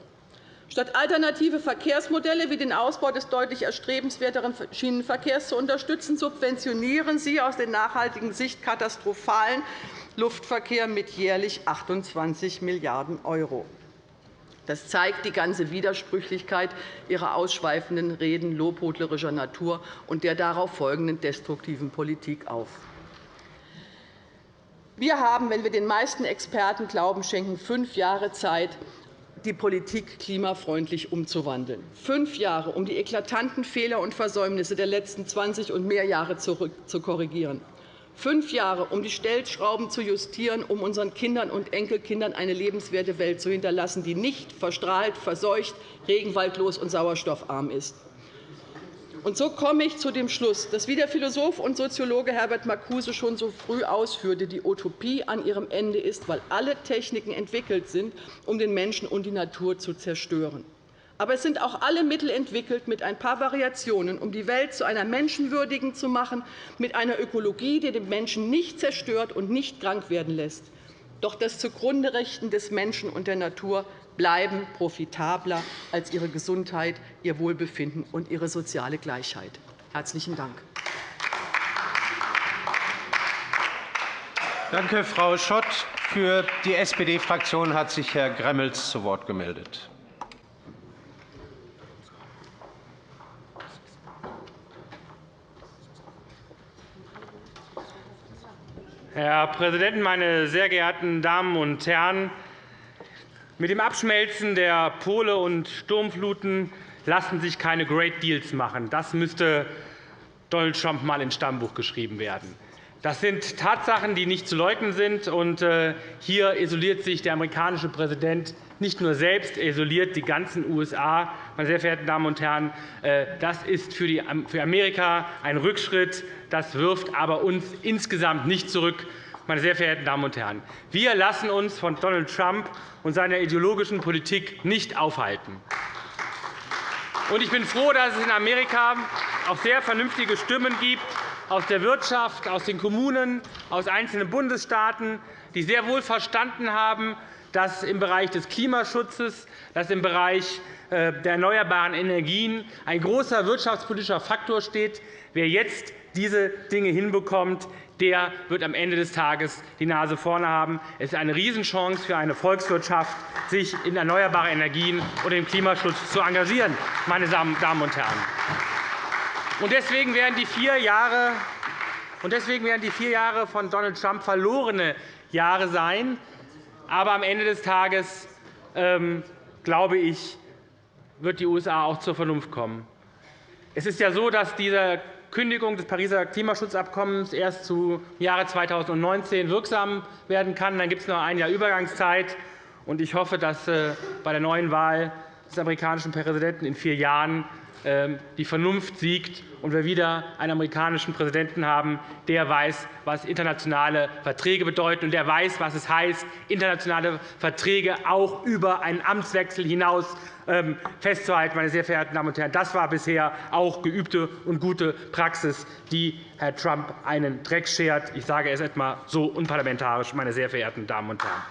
Statt alternative Verkehrsmodelle wie den Ausbau des deutlich erstrebenswerteren Schienenverkehrs zu unterstützen, subventionieren Sie aus der nachhaltigen Sicht katastrophalen Luftverkehr mit jährlich 28 Milliarden €. Das zeigt die ganze Widersprüchlichkeit Ihrer ausschweifenden Reden lobhudlerischer Natur und der darauf folgenden destruktiven Politik auf. Wir haben, wenn wir den meisten Experten Glauben schenken, fünf Jahre Zeit, die Politik klimafreundlich umzuwandeln. Fünf Jahre, um die eklatanten Fehler und Versäumnisse der letzten 20 und mehr Jahre zu korrigieren fünf Jahre, um die Stellschrauben zu justieren, um unseren Kindern und Enkelkindern eine lebenswerte Welt zu hinterlassen, die nicht verstrahlt, verseucht, regenwaldlos und sauerstoffarm ist. Und so komme ich zu dem Schluss, dass, wie der Philosoph und Soziologe Herbert Marcuse schon so früh ausführte, die Utopie an ihrem Ende ist, weil alle Techniken entwickelt sind, um den Menschen und die Natur zu zerstören. Aber es sind auch alle Mittel entwickelt, mit ein paar Variationen, um die Welt zu einer menschenwürdigen zu machen, mit einer Ökologie, die den Menschen nicht zerstört und nicht krank werden lässt. Doch das Zugrunderechten des Menschen und der Natur bleiben profitabler als ihre Gesundheit, ihr Wohlbefinden und ihre soziale Gleichheit. – Herzlichen Dank. Danke, Frau Schott. Für die SPD-Fraktion hat sich Herr Gremmels zu Wort gemeldet. Herr Präsident, meine sehr geehrten Damen und Herren! Mit dem Abschmelzen der Pole und Sturmfluten lassen sich keine Great Deals machen. Das müsste Donald Trump einmal ins Stammbuch geschrieben werden. Das sind Tatsachen, die nicht zu leugnen sind. Äh, hier isoliert sich der amerikanische Präsident nicht nur selbst, er isoliert die ganzen USA. Meine sehr verehrten Damen und Herren, äh, das ist für Amerika ein Rückschritt. Das wirft aber uns insgesamt nicht zurück. Meine sehr verehrten Damen und Herren, wir lassen uns von Donald Trump und seiner ideologischen Politik nicht aufhalten. Ich bin froh, dass es in Amerika auch sehr vernünftige Stimmen gibt, aus der Wirtschaft, aus den Kommunen, aus einzelnen Bundesstaaten, die sehr wohl verstanden haben, dass im Bereich des Klimaschutzes, dass im Bereich äh, der erneuerbaren Energien ein großer wirtschaftspolitischer Faktor steht. Wer jetzt diese Dinge hinbekommt, der wird am Ende des Tages die Nase vorne haben. Es ist eine Riesenchance für eine Volkswirtschaft, sich in erneuerbare Energien und im Klimaschutz zu engagieren, meine Damen und Herren. Deswegen werden die vier Jahre und deswegen werden die vier Jahre von Donald Trump verlorene Jahre sein. Aber am Ende des Tages, ähm, glaube ich, wird die USA auch zur Vernunft kommen. Es ist ja so, dass diese Kündigung des Pariser Klimaschutzabkommens erst zu Jahre 2019 wirksam werden kann. Dann gibt es noch ein Jahr Übergangszeit. Ich hoffe, dass äh, bei der neuen Wahl des amerikanischen Präsidenten in vier Jahren die Vernunft siegt und wir wieder einen amerikanischen Präsidenten haben, der weiß, was internationale Verträge bedeuten, und der weiß, was es heißt, internationale Verträge auch über einen Amtswechsel hinaus ähm, festzuhalten. Meine sehr verehrten Damen und Herren. Das war bisher auch geübte und gute Praxis, die Herr Trump einen Dreck schert. Ich sage es etwa so unparlamentarisch, meine sehr verehrten Damen und Herren.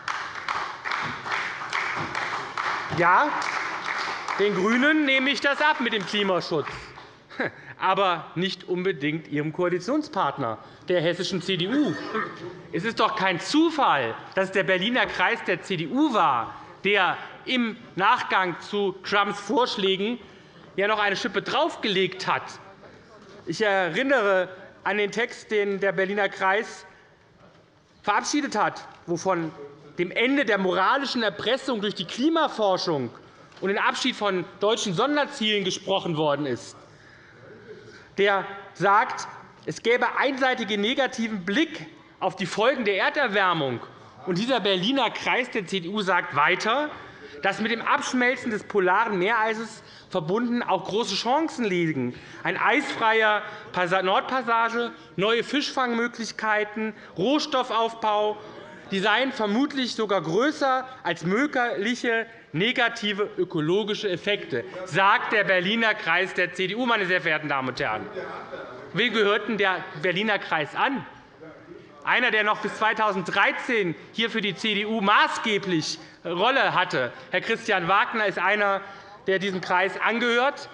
Ja, den GRÜNEN nehme ich das ab mit dem Klimaschutz, aber nicht unbedingt Ihrem Koalitionspartner, der hessischen CDU. Es ist doch kein Zufall, dass der Berliner Kreis der CDU war, der im Nachgang zu Trumps Vorschlägen ja noch eine Schippe draufgelegt hat. Ich erinnere an den Text, den der Berliner Kreis verabschiedet hat, wovon dem Ende der moralischen Erpressung durch die Klimaforschung und den Abschied von deutschen Sonderzielen gesprochen worden ist, der sagt, es gäbe einseitigen negativen Blick auf die Folgen der Erderwärmung. Und dieser Berliner Kreis der CDU sagt weiter, dass mit dem Abschmelzen des polaren Meereises verbunden auch große Chancen liegen. Ein eisfreier Nordpassage, neue Fischfangmöglichkeiten, Rohstoffaufbau die seien vermutlich sogar größer als mögliche negative ökologische Effekte, sagt der Berliner Kreis der CDU, meine sehr verehrten Damen und Herren. Wem gehört denn der Berliner Kreis an? Einer, der noch bis 2013 hier für die CDU maßgeblich Rolle hatte. Herr Christian Wagner ist einer, der diesem Kreis angehört.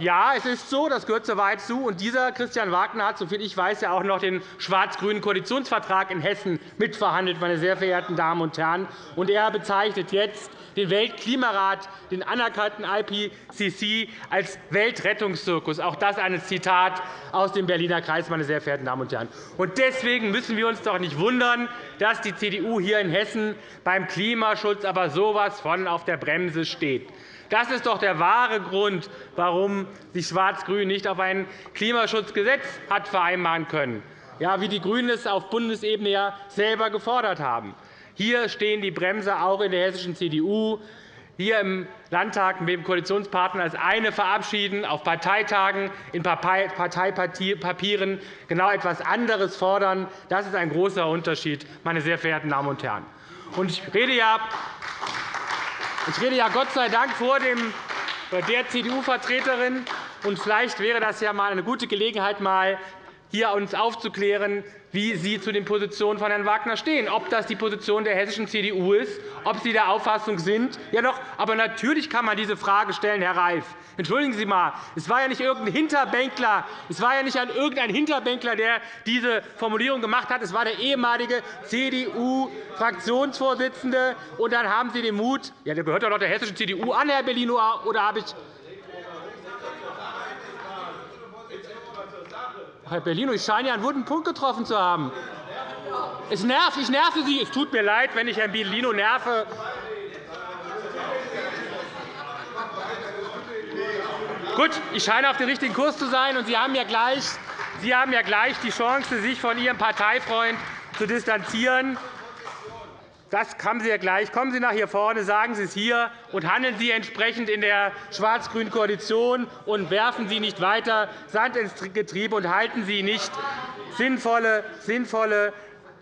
Ja, es ist so, das gehört soweit zu. Und dieser Christian Wagner hat, soviel ich weiß, ja auch noch den schwarz-grünen Koalitionsvertrag in Hessen mitverhandelt, meine sehr verehrten Damen und Herren. Und er bezeichnet jetzt den Weltklimarat, den anerkannten IPCC, als Weltrettungszirkus. Auch das ein Zitat aus dem Berliner Kreis, meine sehr verehrten Damen und Herren. Und deswegen müssen wir uns doch nicht wundern, dass die CDU hier in Hessen beim Klimaschutz aber so etwas von auf der Bremse steht. Das ist doch der wahre Grund, warum sich Schwarz-Grün nicht auf ein Klimaschutzgesetz hat vereinbaren können, ja, wie die GRÜNEN es auf Bundesebene ja selber gefordert haben. Hier stehen die Bremse auch in der hessischen CDU hier im Landtag mit dem Koalitionspartner das eine verabschieden, auf Parteitagen in Parteipapieren genau etwas anderes fordern. Das ist ein großer Unterschied, meine sehr verehrten Damen und Herren. Ich rede ja ich rede ja Gott sei Dank vor dem, der CDU-Vertreterin. Vielleicht wäre das ja mal eine gute Gelegenheit, mal hier uns aufzuklären, wie Sie zu den Positionen von Herrn Wagner stehen, ob das die Position der hessischen CDU ist, ob Sie der Auffassung sind. Ja, doch, aber natürlich kann man diese Frage stellen, Herr Reif. Entschuldigen Sie einmal, es war ja nicht irgendein Hinterbänkler, es war ja nicht irgendein Hinterbänkler, der diese Formulierung gemacht hat. Es war der ehemalige CDU-Fraktionsvorsitzende. Und dann haben Sie den Mut, ja, der gehört doch noch der hessischen CDU an, Herr Bellino, oder habe ich Herr Bellino, ich scheine ja einen wunden Punkt getroffen zu haben. Es nervt, ich nerve Sie. Es tut mir leid, wenn ich Herrn Bellino nerve. Gut, ich scheine auf dem richtigen Kurs zu sein, und Sie haben ja gleich, Sie haben ja gleich die Chance, sich von Ihrem Parteifreund zu distanzieren. Das haben Sie ja gleich. Kommen Sie nach hier vorne, sagen Sie es hier, und handeln Sie entsprechend in der schwarz-grünen Koalition und werfen Sie nicht weiter Sand ins Getriebe und halten Sie nicht sinnvolle, sinnvolle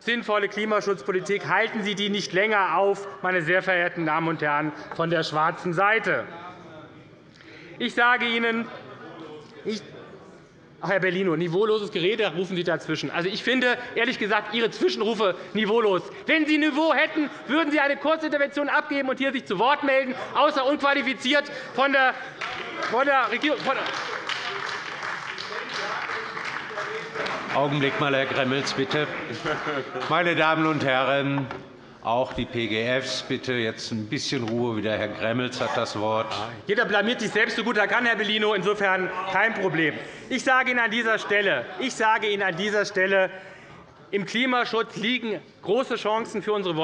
sinnvolle Klimaschutzpolitik, halten Sie die nicht länger auf, meine sehr verehrten Damen und Herren von der schwarzen Seite. Ich sage Ihnen, ich Ach, Herr Bellino, niveauloses Gerede, rufen Sie dazwischen. Also, ich finde, ehrlich gesagt, Ihre Zwischenrufe niveaulos. Wenn Sie Niveau hätten, würden Sie eine Kurzintervention abgeben und hier sich zu Wort melden, außer unqualifiziert von der, von der Regierung. Von der Augenblick mal, Herr Gremmels, bitte. Meine Damen und Herren, auch die PGFs, bitte jetzt ein bisschen Ruhe. Wieder Herr Gremmels hat das Wort. Jeder blamiert sich selbst so gut er kann, Herr Bellino. Insofern kein Problem. Ich sage Ihnen an dieser Stelle, ich sage Ihnen an dieser Stelle im Klimaschutz liegen große Chancen für unsere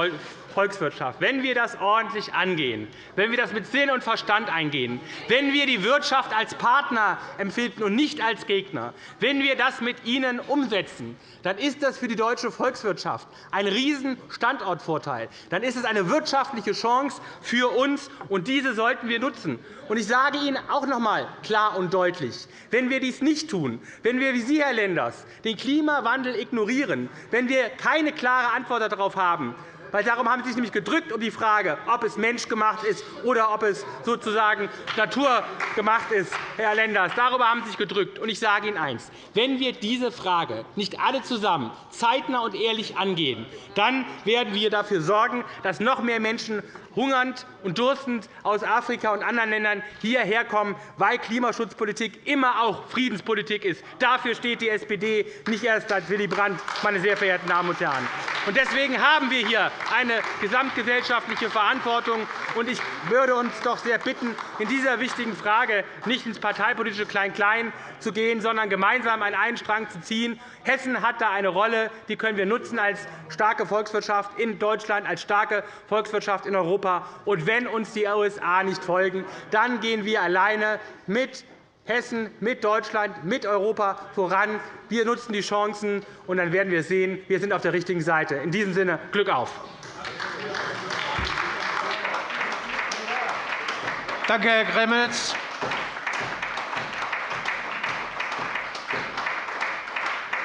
Volkswirtschaft. Wenn wir das ordentlich angehen, wenn wir das mit Sinn und Verstand eingehen, wenn wir die Wirtschaft als Partner empfinden und nicht als Gegner, wenn wir das mit ihnen umsetzen, dann ist das für die deutsche Volkswirtschaft ein Riesenstandortvorteil. Dann ist es eine wirtschaftliche Chance für uns, und diese sollten wir nutzen. Ich sage Ihnen auch noch einmal klar und deutlich, wenn wir dies nicht tun, wenn wir wie Sie, Herr Lenders, den Klimawandel ignorieren, wenn wir keine klare Antwort darauf haben, weil darum haben Sie sich nämlich gedrückt um die Frage, ob es menschgemacht ist oder ob es sozusagen naturgemacht ist, Herr Lenders. Darüber haben Sie sich gedrückt. ich sage Ihnen eines. Wenn wir diese Frage nicht alle zusammen zeitnah und ehrlich angehen, dann werden wir dafür sorgen, dass noch mehr Menschen hungernd und durstend aus Afrika und anderen Ländern hierher kommen, weil Klimaschutzpolitik immer auch Friedenspolitik ist. Dafür steht die SPD, nicht erst seit Willy Brandt, meine sehr verehrten Damen und Herren. Deswegen haben wir hier eine gesamtgesellschaftliche Verantwortung. Ich würde uns doch sehr bitten, in dieser wichtigen Frage nicht ins parteipolitische Klein-Klein zu gehen, sondern gemeinsam an einen Strang zu ziehen. Hessen hat da eine Rolle, die können wir nutzen als starke Volkswirtschaft in Deutschland, als starke Volkswirtschaft in Europa. Und wenn uns die USA nicht folgen, dann gehen wir alleine mit Hessen, mit Deutschland, mit Europa voran. Wir nutzen die Chancen, und dann werden wir sehen, wir sind auf der richtigen Seite. In diesem Sinne Glück auf! Danke, Herr Gremmels.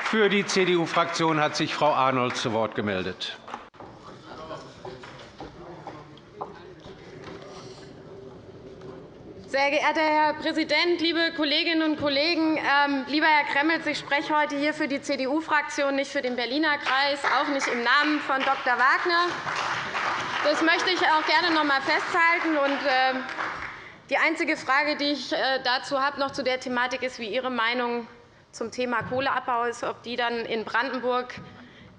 Für die CDU-Fraktion hat sich Frau Arnold zu Wort gemeldet. Sehr geehrter Herr Präsident, liebe Kolleginnen und Kollegen! Ähm, lieber Herr Gremmels, ich spreche heute hier für die CDU-Fraktion, nicht für den Berliner Kreis, auch nicht im Namen von Dr. Wagner. Das möchte ich auch gerne noch einmal festhalten. Ähm, die einzige Frage, die ich äh, dazu habe, noch zu der Thematik, ist, wie Ihre Meinung zum Thema Kohleabbau ist, ob die dann in Brandenburg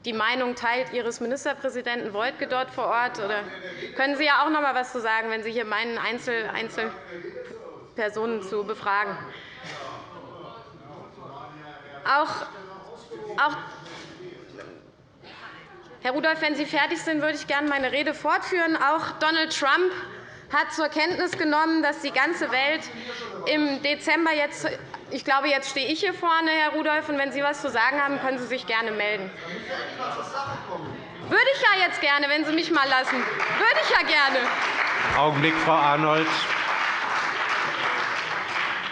die Meinung teilt Ihres Ministerpräsidenten Wojtke dort vor Ort. Oder können Sie ja auch noch einmal etwas zu sagen, wenn Sie hier meinen, Einzel Einzelpersonen zu befragen. Auch, auch Herr Rudolph, wenn Sie fertig sind, würde ich gerne meine Rede fortführen. Auch Donald Trump hat zur Kenntnis genommen, dass die ganze Welt im Dezember jetzt ich glaube, jetzt stehe ich hier vorne, Herr Rudolph, und wenn Sie etwas zu sagen haben, können Sie sich gerne melden. Würde ich ja jetzt gerne, wenn Sie mich mal lassen. Würde ich ja gerne. Augenblick, Frau Arnold.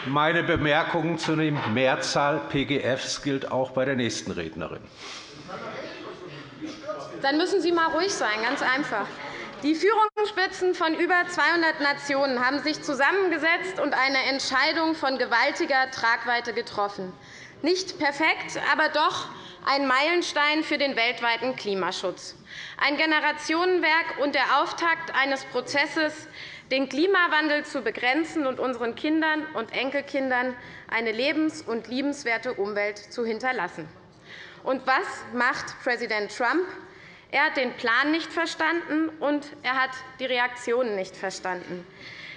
Meine Bemerkung zu der Mehrzahl PGFs gilt auch bei der nächsten Rednerin. Dann müssen Sie mal ruhig sein, ganz einfach. Die Führungsspitzen von über 200 Nationen haben sich zusammengesetzt und eine Entscheidung von gewaltiger Tragweite getroffen. Nicht perfekt, aber doch ein Meilenstein für den weltweiten Klimaschutz, ein Generationenwerk und der Auftakt eines Prozesses, den Klimawandel zu begrenzen und unseren Kindern und Enkelkindern eine lebens- und liebenswerte Umwelt zu hinterlassen. Und was macht Präsident Trump? Er hat den Plan nicht verstanden, und er hat die Reaktionen nicht verstanden.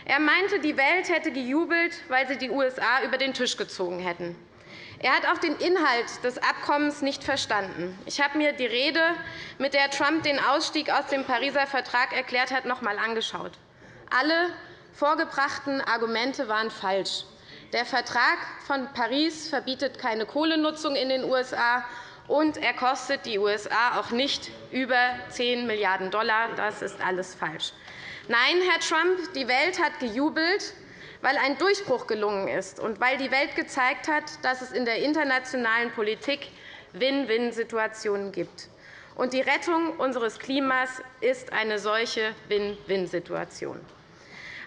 Er meinte, die Welt hätte gejubelt, weil sie die USA über den Tisch gezogen hätten. Er hat auch den Inhalt des Abkommens nicht verstanden. Ich habe mir die Rede, mit der Trump den Ausstieg aus dem Pariser Vertrag erklärt hat, noch einmal angeschaut. Alle vorgebrachten Argumente waren falsch. Der Vertrag von Paris verbietet keine Kohlenutzung in den USA, und er kostet die USA auch nicht über 10 Milliarden $. Das ist alles falsch. Nein, Herr Trump, die Welt hat gejubelt, weil ein Durchbruch gelungen ist und weil die Welt gezeigt hat, dass es in der internationalen Politik Win-Win-Situationen gibt. Und die Rettung unseres Klimas ist eine solche Win-Win-Situation.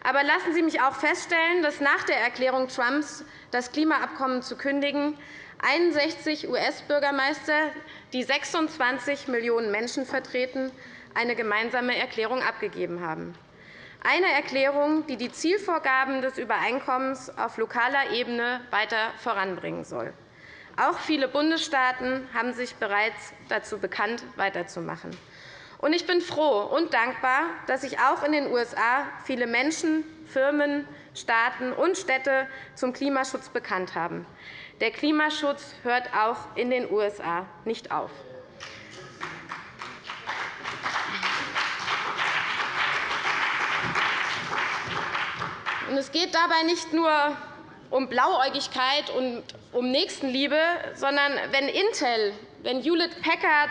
Aber lassen Sie mich auch feststellen, dass nach der Erklärung Trumps, das Klimaabkommen zu kündigen, 61 US-Bürgermeister, die 26 Millionen Menschen vertreten, eine gemeinsame Erklärung abgegeben haben. Eine Erklärung, die die Zielvorgaben des Übereinkommens auf lokaler Ebene weiter voranbringen soll. Auch viele Bundesstaaten haben sich bereits dazu bekannt, weiterzumachen. Ich bin froh und dankbar, dass sich auch in den USA viele Menschen, Firmen, Staaten und Städte zum Klimaschutz bekannt haben. Der Klimaschutz hört auch in den USA nicht auf. Es geht dabei nicht nur um Blauäugigkeit und um Nächstenliebe, sondern wenn Intel, wenn Hewlett-Packard,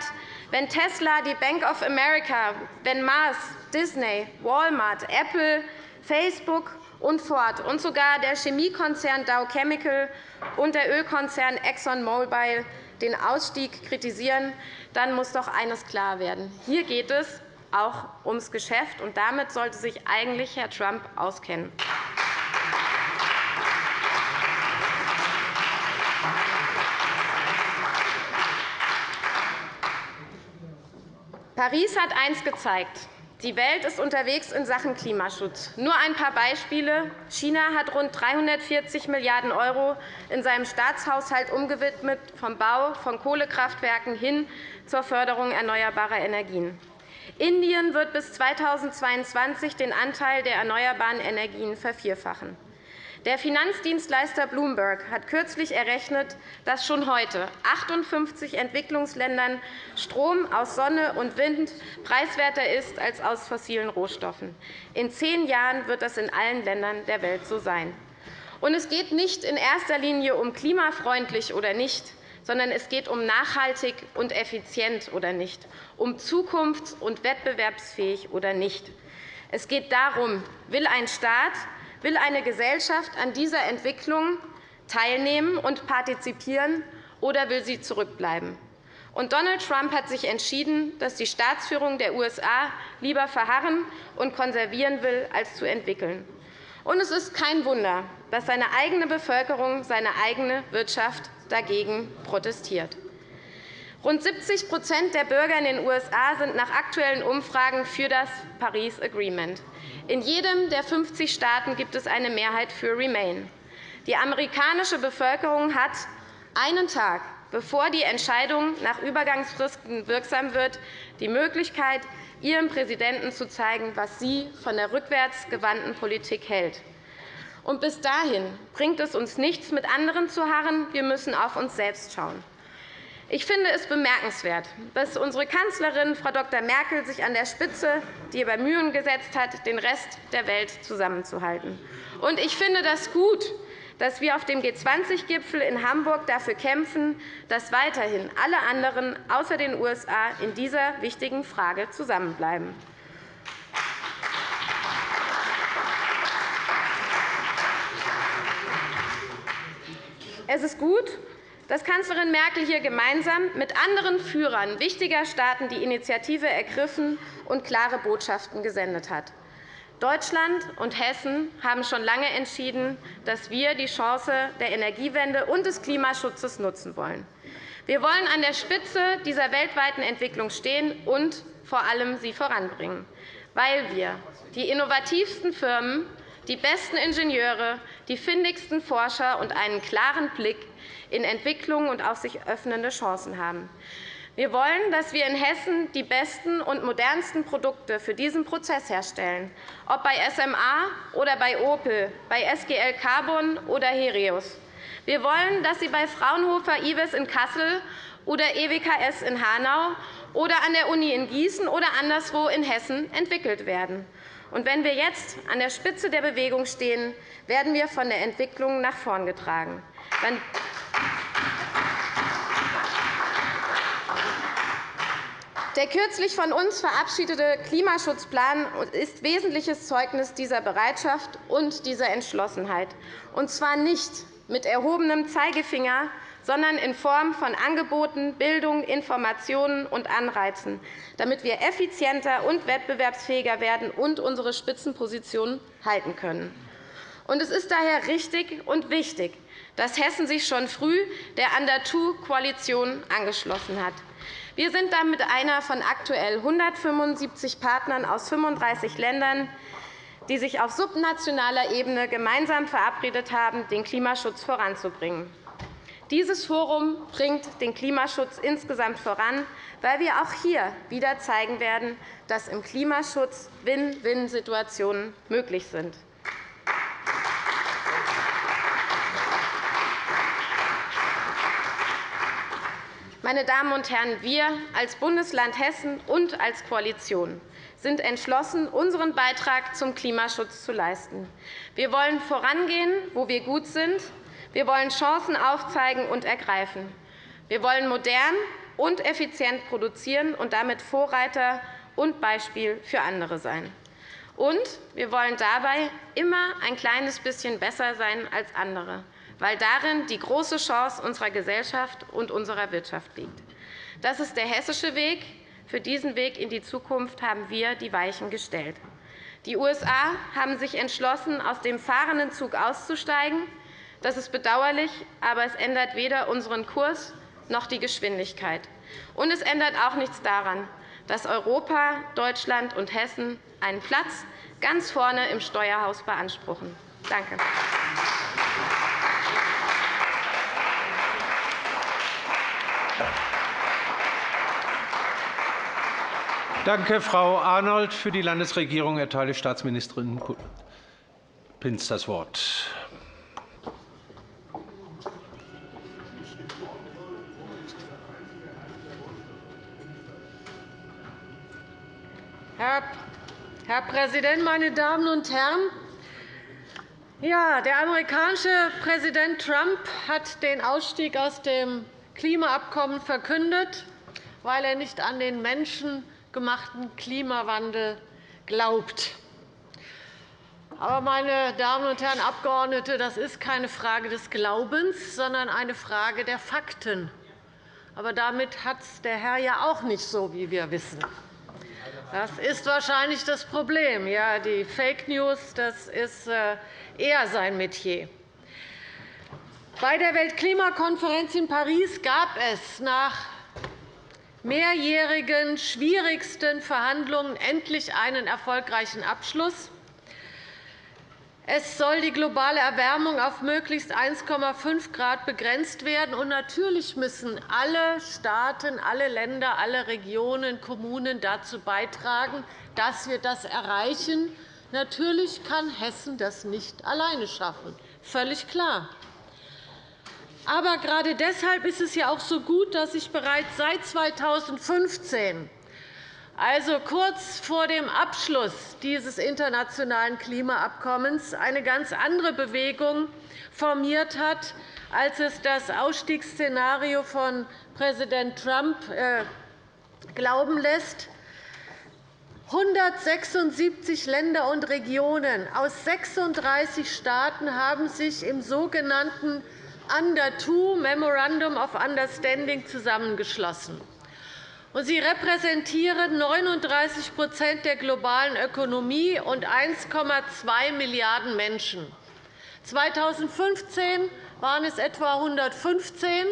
wenn Tesla, die Bank of America, wenn Mars, Disney, Walmart, Apple, Facebook und Ford und sogar der Chemiekonzern Dow Chemical und der Ölkonzern ExxonMobil den Ausstieg kritisieren, dann muss doch eines klar werden. Hier geht es auch ums Geschäft, und damit sollte sich eigentlich Herr Trump auskennen. Paris hat eines gezeigt. Die Welt ist unterwegs in Sachen Klimaschutz. Nur ein paar Beispiele. China hat rund 340 Milliarden € in seinem Staatshaushalt umgewidmet, vom Bau von Kohlekraftwerken hin zur Förderung erneuerbarer Energien. Indien wird bis 2022 den Anteil der erneuerbaren Energien vervierfachen. Der Finanzdienstleister Bloomberg hat kürzlich errechnet, dass schon heute 58 Entwicklungsländern Strom aus Sonne und Wind preiswerter ist als aus fossilen Rohstoffen. In zehn Jahren wird das in allen Ländern der Welt so sein. Und es geht nicht in erster Linie um klimafreundlich oder nicht, sondern es geht um nachhaltig und effizient oder nicht, um zukunfts- und wettbewerbsfähig oder nicht. Es geht darum, will ein Staat Will eine Gesellschaft an dieser Entwicklung teilnehmen und partizipieren, oder will sie zurückbleiben? Und Donald Trump hat sich entschieden, dass die Staatsführung der USA lieber verharren und konservieren will, als zu entwickeln. Und es ist kein Wunder, dass seine eigene Bevölkerung, seine eigene Wirtschaft dagegen protestiert. Rund 70% der Bürger in den USA sind nach aktuellen Umfragen für das Paris Agreement. In jedem der 50 Staaten gibt es eine Mehrheit für Remain. Die amerikanische Bevölkerung hat einen Tag, bevor die Entscheidung nach Übergangsfristen wirksam wird, die Möglichkeit, ihrem Präsidenten zu zeigen, was sie von der rückwärtsgewandten Politik hält. Und bis dahin bringt es uns nichts, mit anderen zu harren. Wir müssen auf uns selbst schauen. Ich finde es bemerkenswert, dass unsere Kanzlerin, Frau Dr. Merkel, sich an der Spitze die Bemühungen gesetzt hat, den Rest der Welt zusammenzuhalten. Und ich finde das gut, dass wir auf dem G20-Gipfel in Hamburg dafür kämpfen, dass weiterhin alle anderen außer den USA in dieser wichtigen Frage zusammenbleiben. Es ist gut, dass Kanzlerin Merkel hier gemeinsam mit anderen Führern wichtiger Staaten die Initiative ergriffen und klare Botschaften gesendet hat. Deutschland und Hessen haben schon lange entschieden, dass wir die Chance der Energiewende und des Klimaschutzes nutzen wollen. Wir wollen an der Spitze dieser weltweiten Entwicklung stehen und vor allem sie voranbringen, weil wir die innovativsten Firmen, die besten Ingenieure, die findigsten Forscher und einen klaren Blick in Entwicklung und auf sich öffnende Chancen haben. Wir wollen, dass wir in Hessen die besten und modernsten Produkte für diesen Prozess herstellen, ob bei SMA oder bei Opel, bei SGL Carbon oder Herius. Wir wollen, dass sie bei Fraunhofer IWES in Kassel oder EWKS in Hanau oder an der Uni in Gießen oder anderswo in Hessen entwickelt werden. Und wenn wir jetzt an der Spitze der Bewegung stehen, werden wir von der Entwicklung nach vorn getragen. Der kürzlich von uns verabschiedete Klimaschutzplan ist wesentliches Zeugnis dieser Bereitschaft und dieser Entschlossenheit, und zwar nicht mit erhobenem Zeigefinger, sondern in Form von Angeboten, Bildung, Informationen und Anreizen, damit wir effizienter und wettbewerbsfähiger werden und unsere Spitzenpositionen halten können. Es ist daher richtig und wichtig, dass Hessen sich schon früh der Under-2-Koalition angeschlossen hat. Wir sind damit einer von aktuell 175 Partnern aus 35 Ländern, die sich auf subnationaler Ebene gemeinsam verabredet haben, den Klimaschutz voranzubringen. Dieses Forum bringt den Klimaschutz insgesamt voran, weil wir auch hier wieder zeigen werden, dass im Klimaschutz Win-Win-Situationen möglich sind. Meine Damen und Herren, wir als Bundesland Hessen und als Koalition sind entschlossen, unseren Beitrag zum Klimaschutz zu leisten. Wir wollen vorangehen, wo wir gut sind. Wir wollen Chancen aufzeigen und ergreifen. Wir wollen modern und effizient produzieren und damit Vorreiter und Beispiel für andere sein. Und wir wollen dabei immer ein kleines bisschen besser sein als andere, weil darin die große Chance unserer Gesellschaft und unserer Wirtschaft liegt. Das ist der hessische Weg. Für diesen Weg in die Zukunft haben wir die Weichen gestellt. Die USA haben sich entschlossen, aus dem fahrenden Zug auszusteigen. Das ist bedauerlich, aber es ändert weder unseren Kurs noch die Geschwindigkeit. Und es ändert auch nichts daran, dass Europa, Deutschland und Hessen einen Platz ganz vorne im Steuerhaus beanspruchen. Danke. Danke, Frau Arnold. Für die Landesregierung erteile ich Staatsministerin Pinz das Wort. Herr Präsident, meine Damen und Herren! Ja, der amerikanische Präsident Trump hat den Ausstieg aus dem Klimaabkommen verkündet, weil er nicht an den Menschen gemachten Klimawandel glaubt. Aber, meine Damen und Herren Abgeordnete, das ist keine Frage des Glaubens, sondern eine Frage der Fakten. Aber damit hat es der Herr ja auch nicht so, wie wir wissen. Das ist wahrscheinlich das Problem. Ja, die Fake News das ist äh, eher sein Metier. Bei der Weltklimakonferenz in Paris gab es nach mehrjährigen, schwierigsten Verhandlungen endlich einen erfolgreichen Abschluss. Es soll die globale Erwärmung auf möglichst 1,5 Grad begrenzt werden. Und natürlich müssen alle Staaten, alle Länder, alle Regionen, Kommunen dazu beitragen, dass wir das erreichen. Natürlich kann Hessen das nicht alleine schaffen. Völlig klar. Aber gerade deshalb ist es ja auch so gut, dass sich bereits seit 2015 also kurz vor dem Abschluss dieses internationalen Klimaabkommens, eine ganz andere Bewegung formiert hat, als es das Ausstiegsszenario von Präsident Trump äh, glauben lässt. 176 Länder und Regionen aus 36 Staaten haben sich im sogenannten Under Two Memorandum of Understanding zusammengeschlossen. Sie repräsentieren 39% der globalen Ökonomie und 1,2 Milliarden Menschen. 2015 waren es etwa 115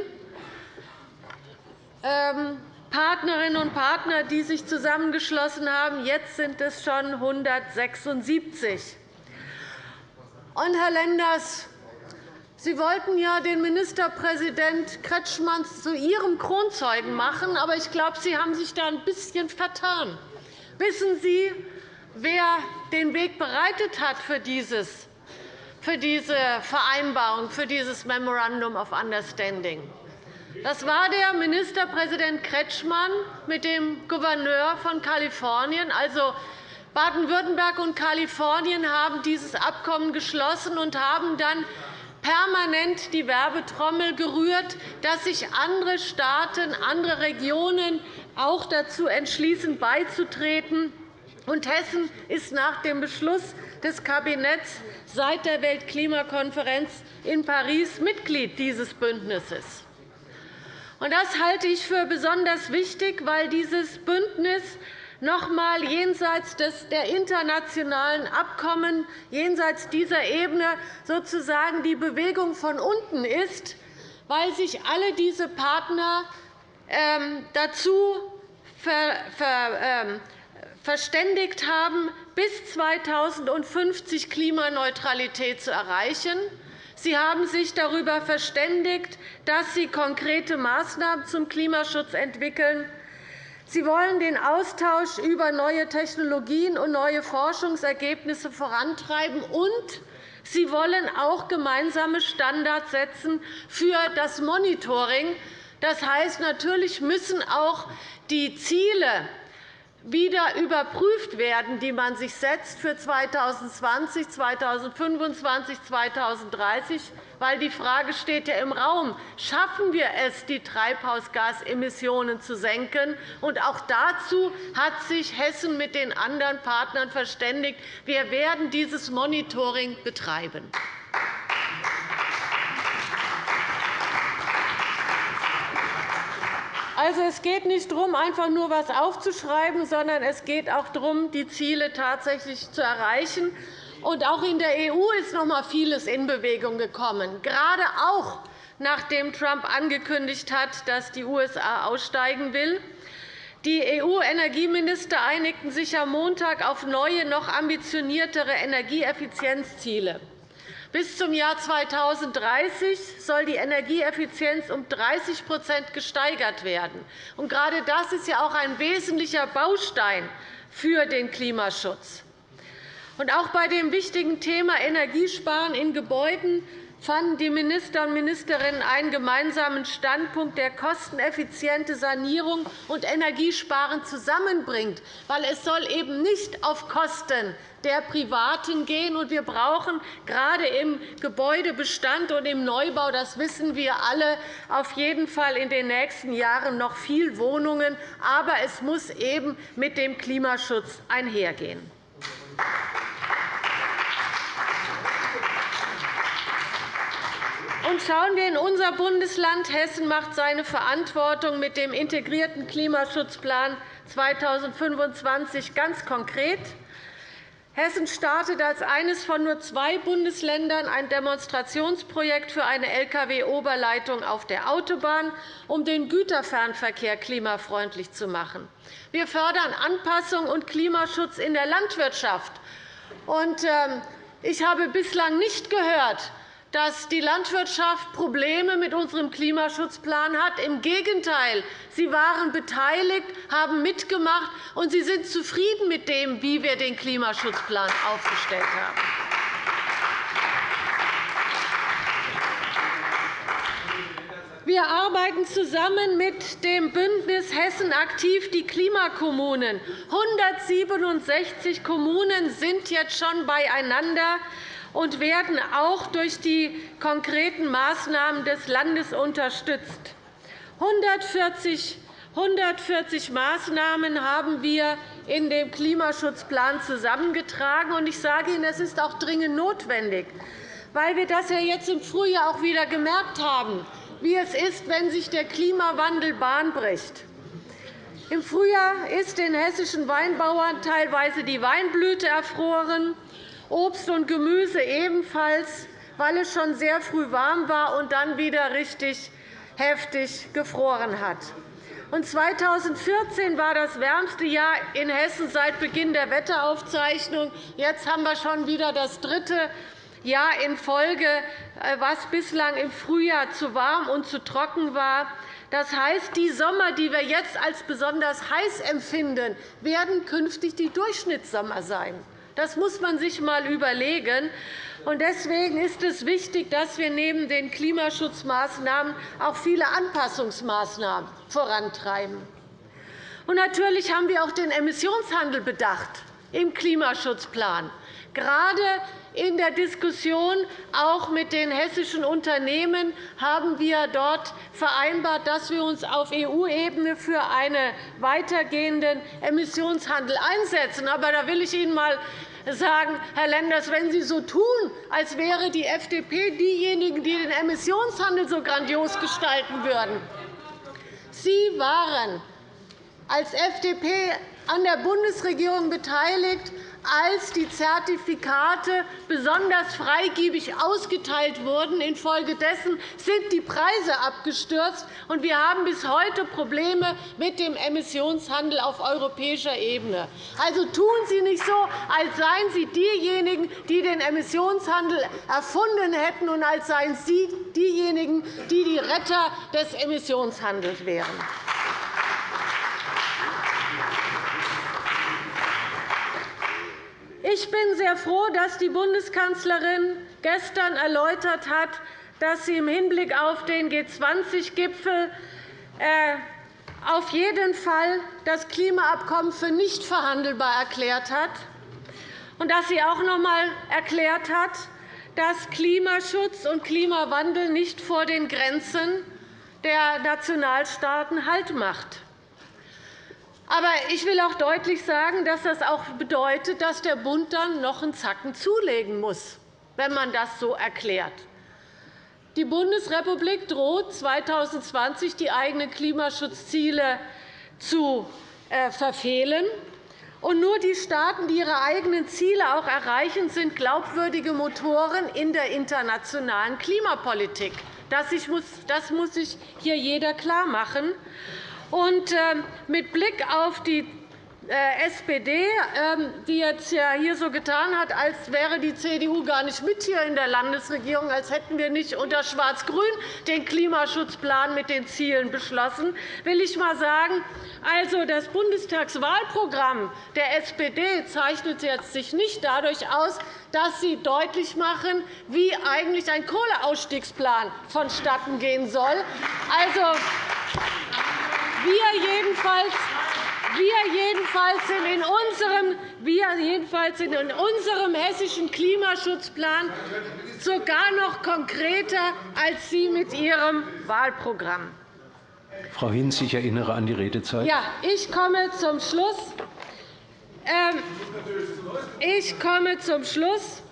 ähm, Partnerinnen und Partner, die sich zusammengeschlossen haben. Jetzt sind es schon 176. Herr Lenders, Sie wollten ja den Ministerpräsident Kretschmann zu Ihrem Kronzeugen machen, aber ich glaube, Sie haben sich da ein bisschen vertan. Wissen Sie, wer den Weg bereitet hat für, dieses, für diese Vereinbarung, für dieses Memorandum of Understanding? Das war der Ministerpräsident Kretschmann mit dem Gouverneur von Kalifornien. Also, Baden-Württemberg und Kalifornien haben dieses Abkommen geschlossen und haben dann permanent die Werbetrommel gerührt, dass sich andere Staaten, andere Regionen auch dazu entschließen, beizutreten. Und Hessen ist nach dem Beschluss des Kabinetts seit der Weltklimakonferenz in Paris Mitglied dieses Bündnisses. Das halte ich für besonders wichtig, weil dieses Bündnis noch einmal jenseits der internationalen Abkommen, jenseits dieser Ebene sozusagen die Bewegung von unten ist, weil sich alle diese Partner ähm, dazu ähm, verständigt haben, bis 2050 Klimaneutralität zu erreichen. Sie haben sich darüber verständigt, dass Sie konkrete Maßnahmen zum Klimaschutz entwickeln. Sie wollen den Austausch über neue Technologien und neue Forschungsergebnisse vorantreiben, und Sie wollen auch gemeinsame Standards setzen für das Monitoring. Das heißt, natürlich müssen auch die Ziele wieder überprüft werden, die man sich setzt für 2020, 2025, 2030 weil die Frage steht ja im Raum, schaffen wir es, die Treibhausgasemissionen zu senken? Und auch dazu hat sich Hessen mit den anderen Partnern verständigt. Wir werden dieses Monitoring betreiben. Also, es geht nicht darum, einfach nur etwas aufzuschreiben, sondern es geht auch darum, die Ziele tatsächlich zu erreichen. Und auch in der EU ist noch einmal vieles in Bewegung gekommen, gerade auch nachdem Trump angekündigt hat, dass die USA aussteigen will. Die EU-Energieminister einigten sich am Montag auf neue, noch ambitioniertere Energieeffizienzziele. Bis zum Jahr 2030 soll die Energieeffizienz um 30% gesteigert werden. Und gerade das ist ja auch ein wesentlicher Baustein für den Klimaschutz. Und auch bei dem wichtigen Thema Energiesparen in Gebäuden fanden die Minister und Ministerinnen einen gemeinsamen Standpunkt, der kosteneffiziente Sanierung und Energiesparen zusammenbringt. weil Es soll eben nicht auf Kosten der Privaten gehen. Wir brauchen gerade im Gebäudebestand und im Neubau, das wissen wir alle, auf jeden Fall in den nächsten Jahren noch viel Wohnungen. Aber es muss eben mit dem Klimaschutz einhergehen. Und schauen wir in unser Bundesland. Hessen macht seine Verantwortung mit dem integrierten Klimaschutzplan 2025 ganz konkret. Hessen startet als eines von nur zwei Bundesländern ein Demonstrationsprojekt für eine Lkw-Oberleitung auf der Autobahn, um den Güterfernverkehr klimafreundlich zu machen. Wir fördern Anpassung und Klimaschutz in der Landwirtschaft. Ähm, ich habe bislang nicht gehört, dass die Landwirtschaft Probleme mit unserem Klimaschutzplan hat. Im Gegenteil, sie waren beteiligt, haben mitgemacht, und sie sind zufrieden mit dem, wie wir den Klimaschutzplan aufgestellt haben. Wir arbeiten zusammen mit dem Bündnis Hessen aktiv die Klimakommunen. 167 Kommunen sind jetzt schon beieinander und werden auch durch die konkreten Maßnahmen des Landes unterstützt. 140 140 Maßnahmen haben wir in dem Klimaschutzplan zusammengetragen. Ich sage Ihnen, es ist auch dringend notwendig, weil wir das ja jetzt im Frühjahr auch wieder gemerkt haben, wie es ist, wenn sich der Klimawandel Bahn bricht. Im Frühjahr ist den hessischen Weinbauern teilweise die Weinblüte erfroren. Obst und Gemüse ebenfalls, weil es schon sehr früh warm war und dann wieder richtig heftig gefroren hat. 2014 war das wärmste Jahr in Hessen seit Beginn der Wetteraufzeichnung. Jetzt haben wir schon wieder das dritte Jahr in Folge, äh, was bislang im Frühjahr zu warm und zu trocken war. Das heißt, die Sommer, die wir jetzt als besonders heiß empfinden, werden künftig die Durchschnittssommer sein. Das muss man sich einmal überlegen. Deswegen ist es wichtig, dass wir neben den Klimaschutzmaßnahmen auch viele Anpassungsmaßnahmen vorantreiben. Und natürlich haben wir auch den Emissionshandel bedacht im Klimaschutzplan. Gerade in der Diskussion auch mit den hessischen Unternehmen haben wir dort vereinbart, dass wir uns auf EU-Ebene für einen weitergehenden Emissionshandel einsetzen. Aber da will ich Ihnen einmal sagen, Herr Lenders, wenn Sie so tun, als wäre die FDP diejenigen, die den Emissionshandel so grandios gestalten würden, Sie waren als FDP an der Bundesregierung beteiligt, als die Zertifikate besonders freigebig ausgeteilt wurden. Infolgedessen sind die Preise abgestürzt, und wir haben bis heute Probleme mit dem Emissionshandel auf europäischer Ebene. Also tun Sie nicht so, als seien Sie diejenigen, die den Emissionshandel erfunden hätten, und als seien Sie diejenigen, die die Retter des Emissionshandels wären. Ich bin sehr froh, dass die Bundeskanzlerin gestern erläutert hat, dass sie im Hinblick auf den G20-Gipfel äh, auf jeden Fall das Klimaabkommen für nicht verhandelbar erklärt hat und dass sie auch noch einmal erklärt hat, dass Klimaschutz und Klimawandel nicht vor den Grenzen der Nationalstaaten Halt macht. Aber ich will auch deutlich sagen, dass das auch bedeutet, dass der Bund dann noch einen Zacken zulegen muss, wenn man das so erklärt. Die Bundesrepublik droht 2020 die eigenen Klimaschutzziele zu äh, verfehlen. Und nur die Staaten, die ihre eigenen Ziele auch erreichen, sind glaubwürdige Motoren in der internationalen Klimapolitik. Das muss sich hier jeder klarmachen. Und ähm, mit Blick auf die SPD, ähm, die jetzt hier so getan hat, als wäre die CDU gar nicht mit hier in der Landesregierung, als hätten wir nicht unter Schwarz-Grün den Klimaschutzplan mit den Zielen beschlossen, will ich einmal sagen, also das Bundestagswahlprogramm der SPD zeichnet sich nicht dadurch aus, dass sie deutlich machen, wie eigentlich ein Kohleausstiegsplan vonstatten gehen soll. Also, wir jedenfalls wir jedenfalls sind in unserem, wir jedenfalls sind in unserem hessischen Klimaschutzplan sogar noch konkreter als Sie mit Ihrem Wahlprogramm. Frau Hinz, ich erinnere an die Redezeit. Ja, ich komme zum Schluss. Ähm, ich komme zum Schluss.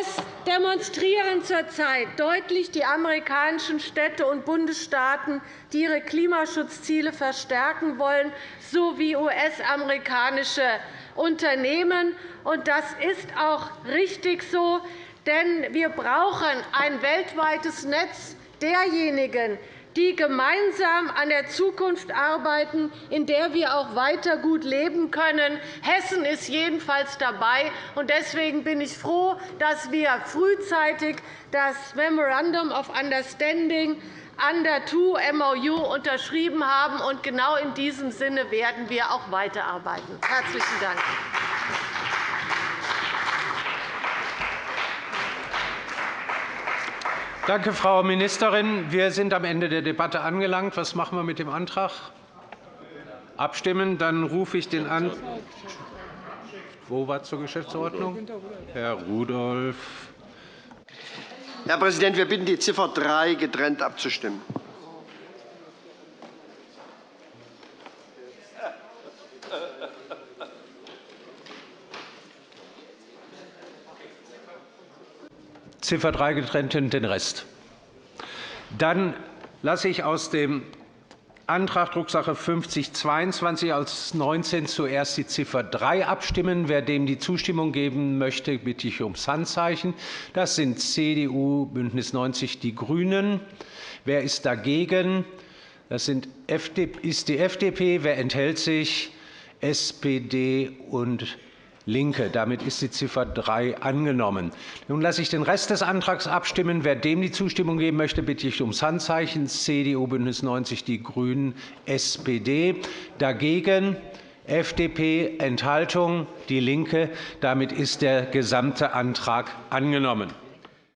Es demonstrieren zurzeit deutlich die amerikanischen Städte und Bundesstaaten, die ihre Klimaschutzziele verstärken wollen, sowie US-amerikanische Unternehmen. Das ist auch richtig so, denn wir brauchen ein weltweites Netz derjenigen, die gemeinsam an der Zukunft arbeiten, in der wir auch weiter gut leben können. Hessen ist jedenfalls dabei. Deswegen bin ich froh, dass wir frühzeitig das Memorandum of Understanding an der TU MOU unterschrieben haben. Genau in diesem Sinne werden wir auch weiterarbeiten. – Herzlichen Dank. Danke, Frau Ministerin. Wir sind am Ende der Debatte angelangt. Was machen wir mit dem Antrag? Abstimmen. Dann rufe ich den an. Wo war zur Geschäftsordnung? Herr Rudolph. Herr Präsident, wir bitten, die Ziffer 3 getrennt abzustimmen. Ziffer 3 getrennt und den Rest. Dann lasse ich aus dem Antrag Drucksache 5022 als 19 zuerst die Ziffer 3 abstimmen. Wer dem die Zustimmung geben möchte, bitte ich ums Handzeichen. Das sind CDU, BÜNDNIS 90 die GRÜNEN. Wer ist dagegen? Das ist die FDP. Wer enthält sich? SPD und LINKE. Damit ist die Ziffer 3 angenommen. Nun lasse ich den Rest des Antrags abstimmen. Wer dem die Zustimmung geben möchte, bitte ich ums Handzeichen. CDU, BÜNDNIS 90 die GRÜNEN, SPD. Dagegen FDP, Enthaltung, DIE LINKE. Damit ist der gesamte Antrag angenommen.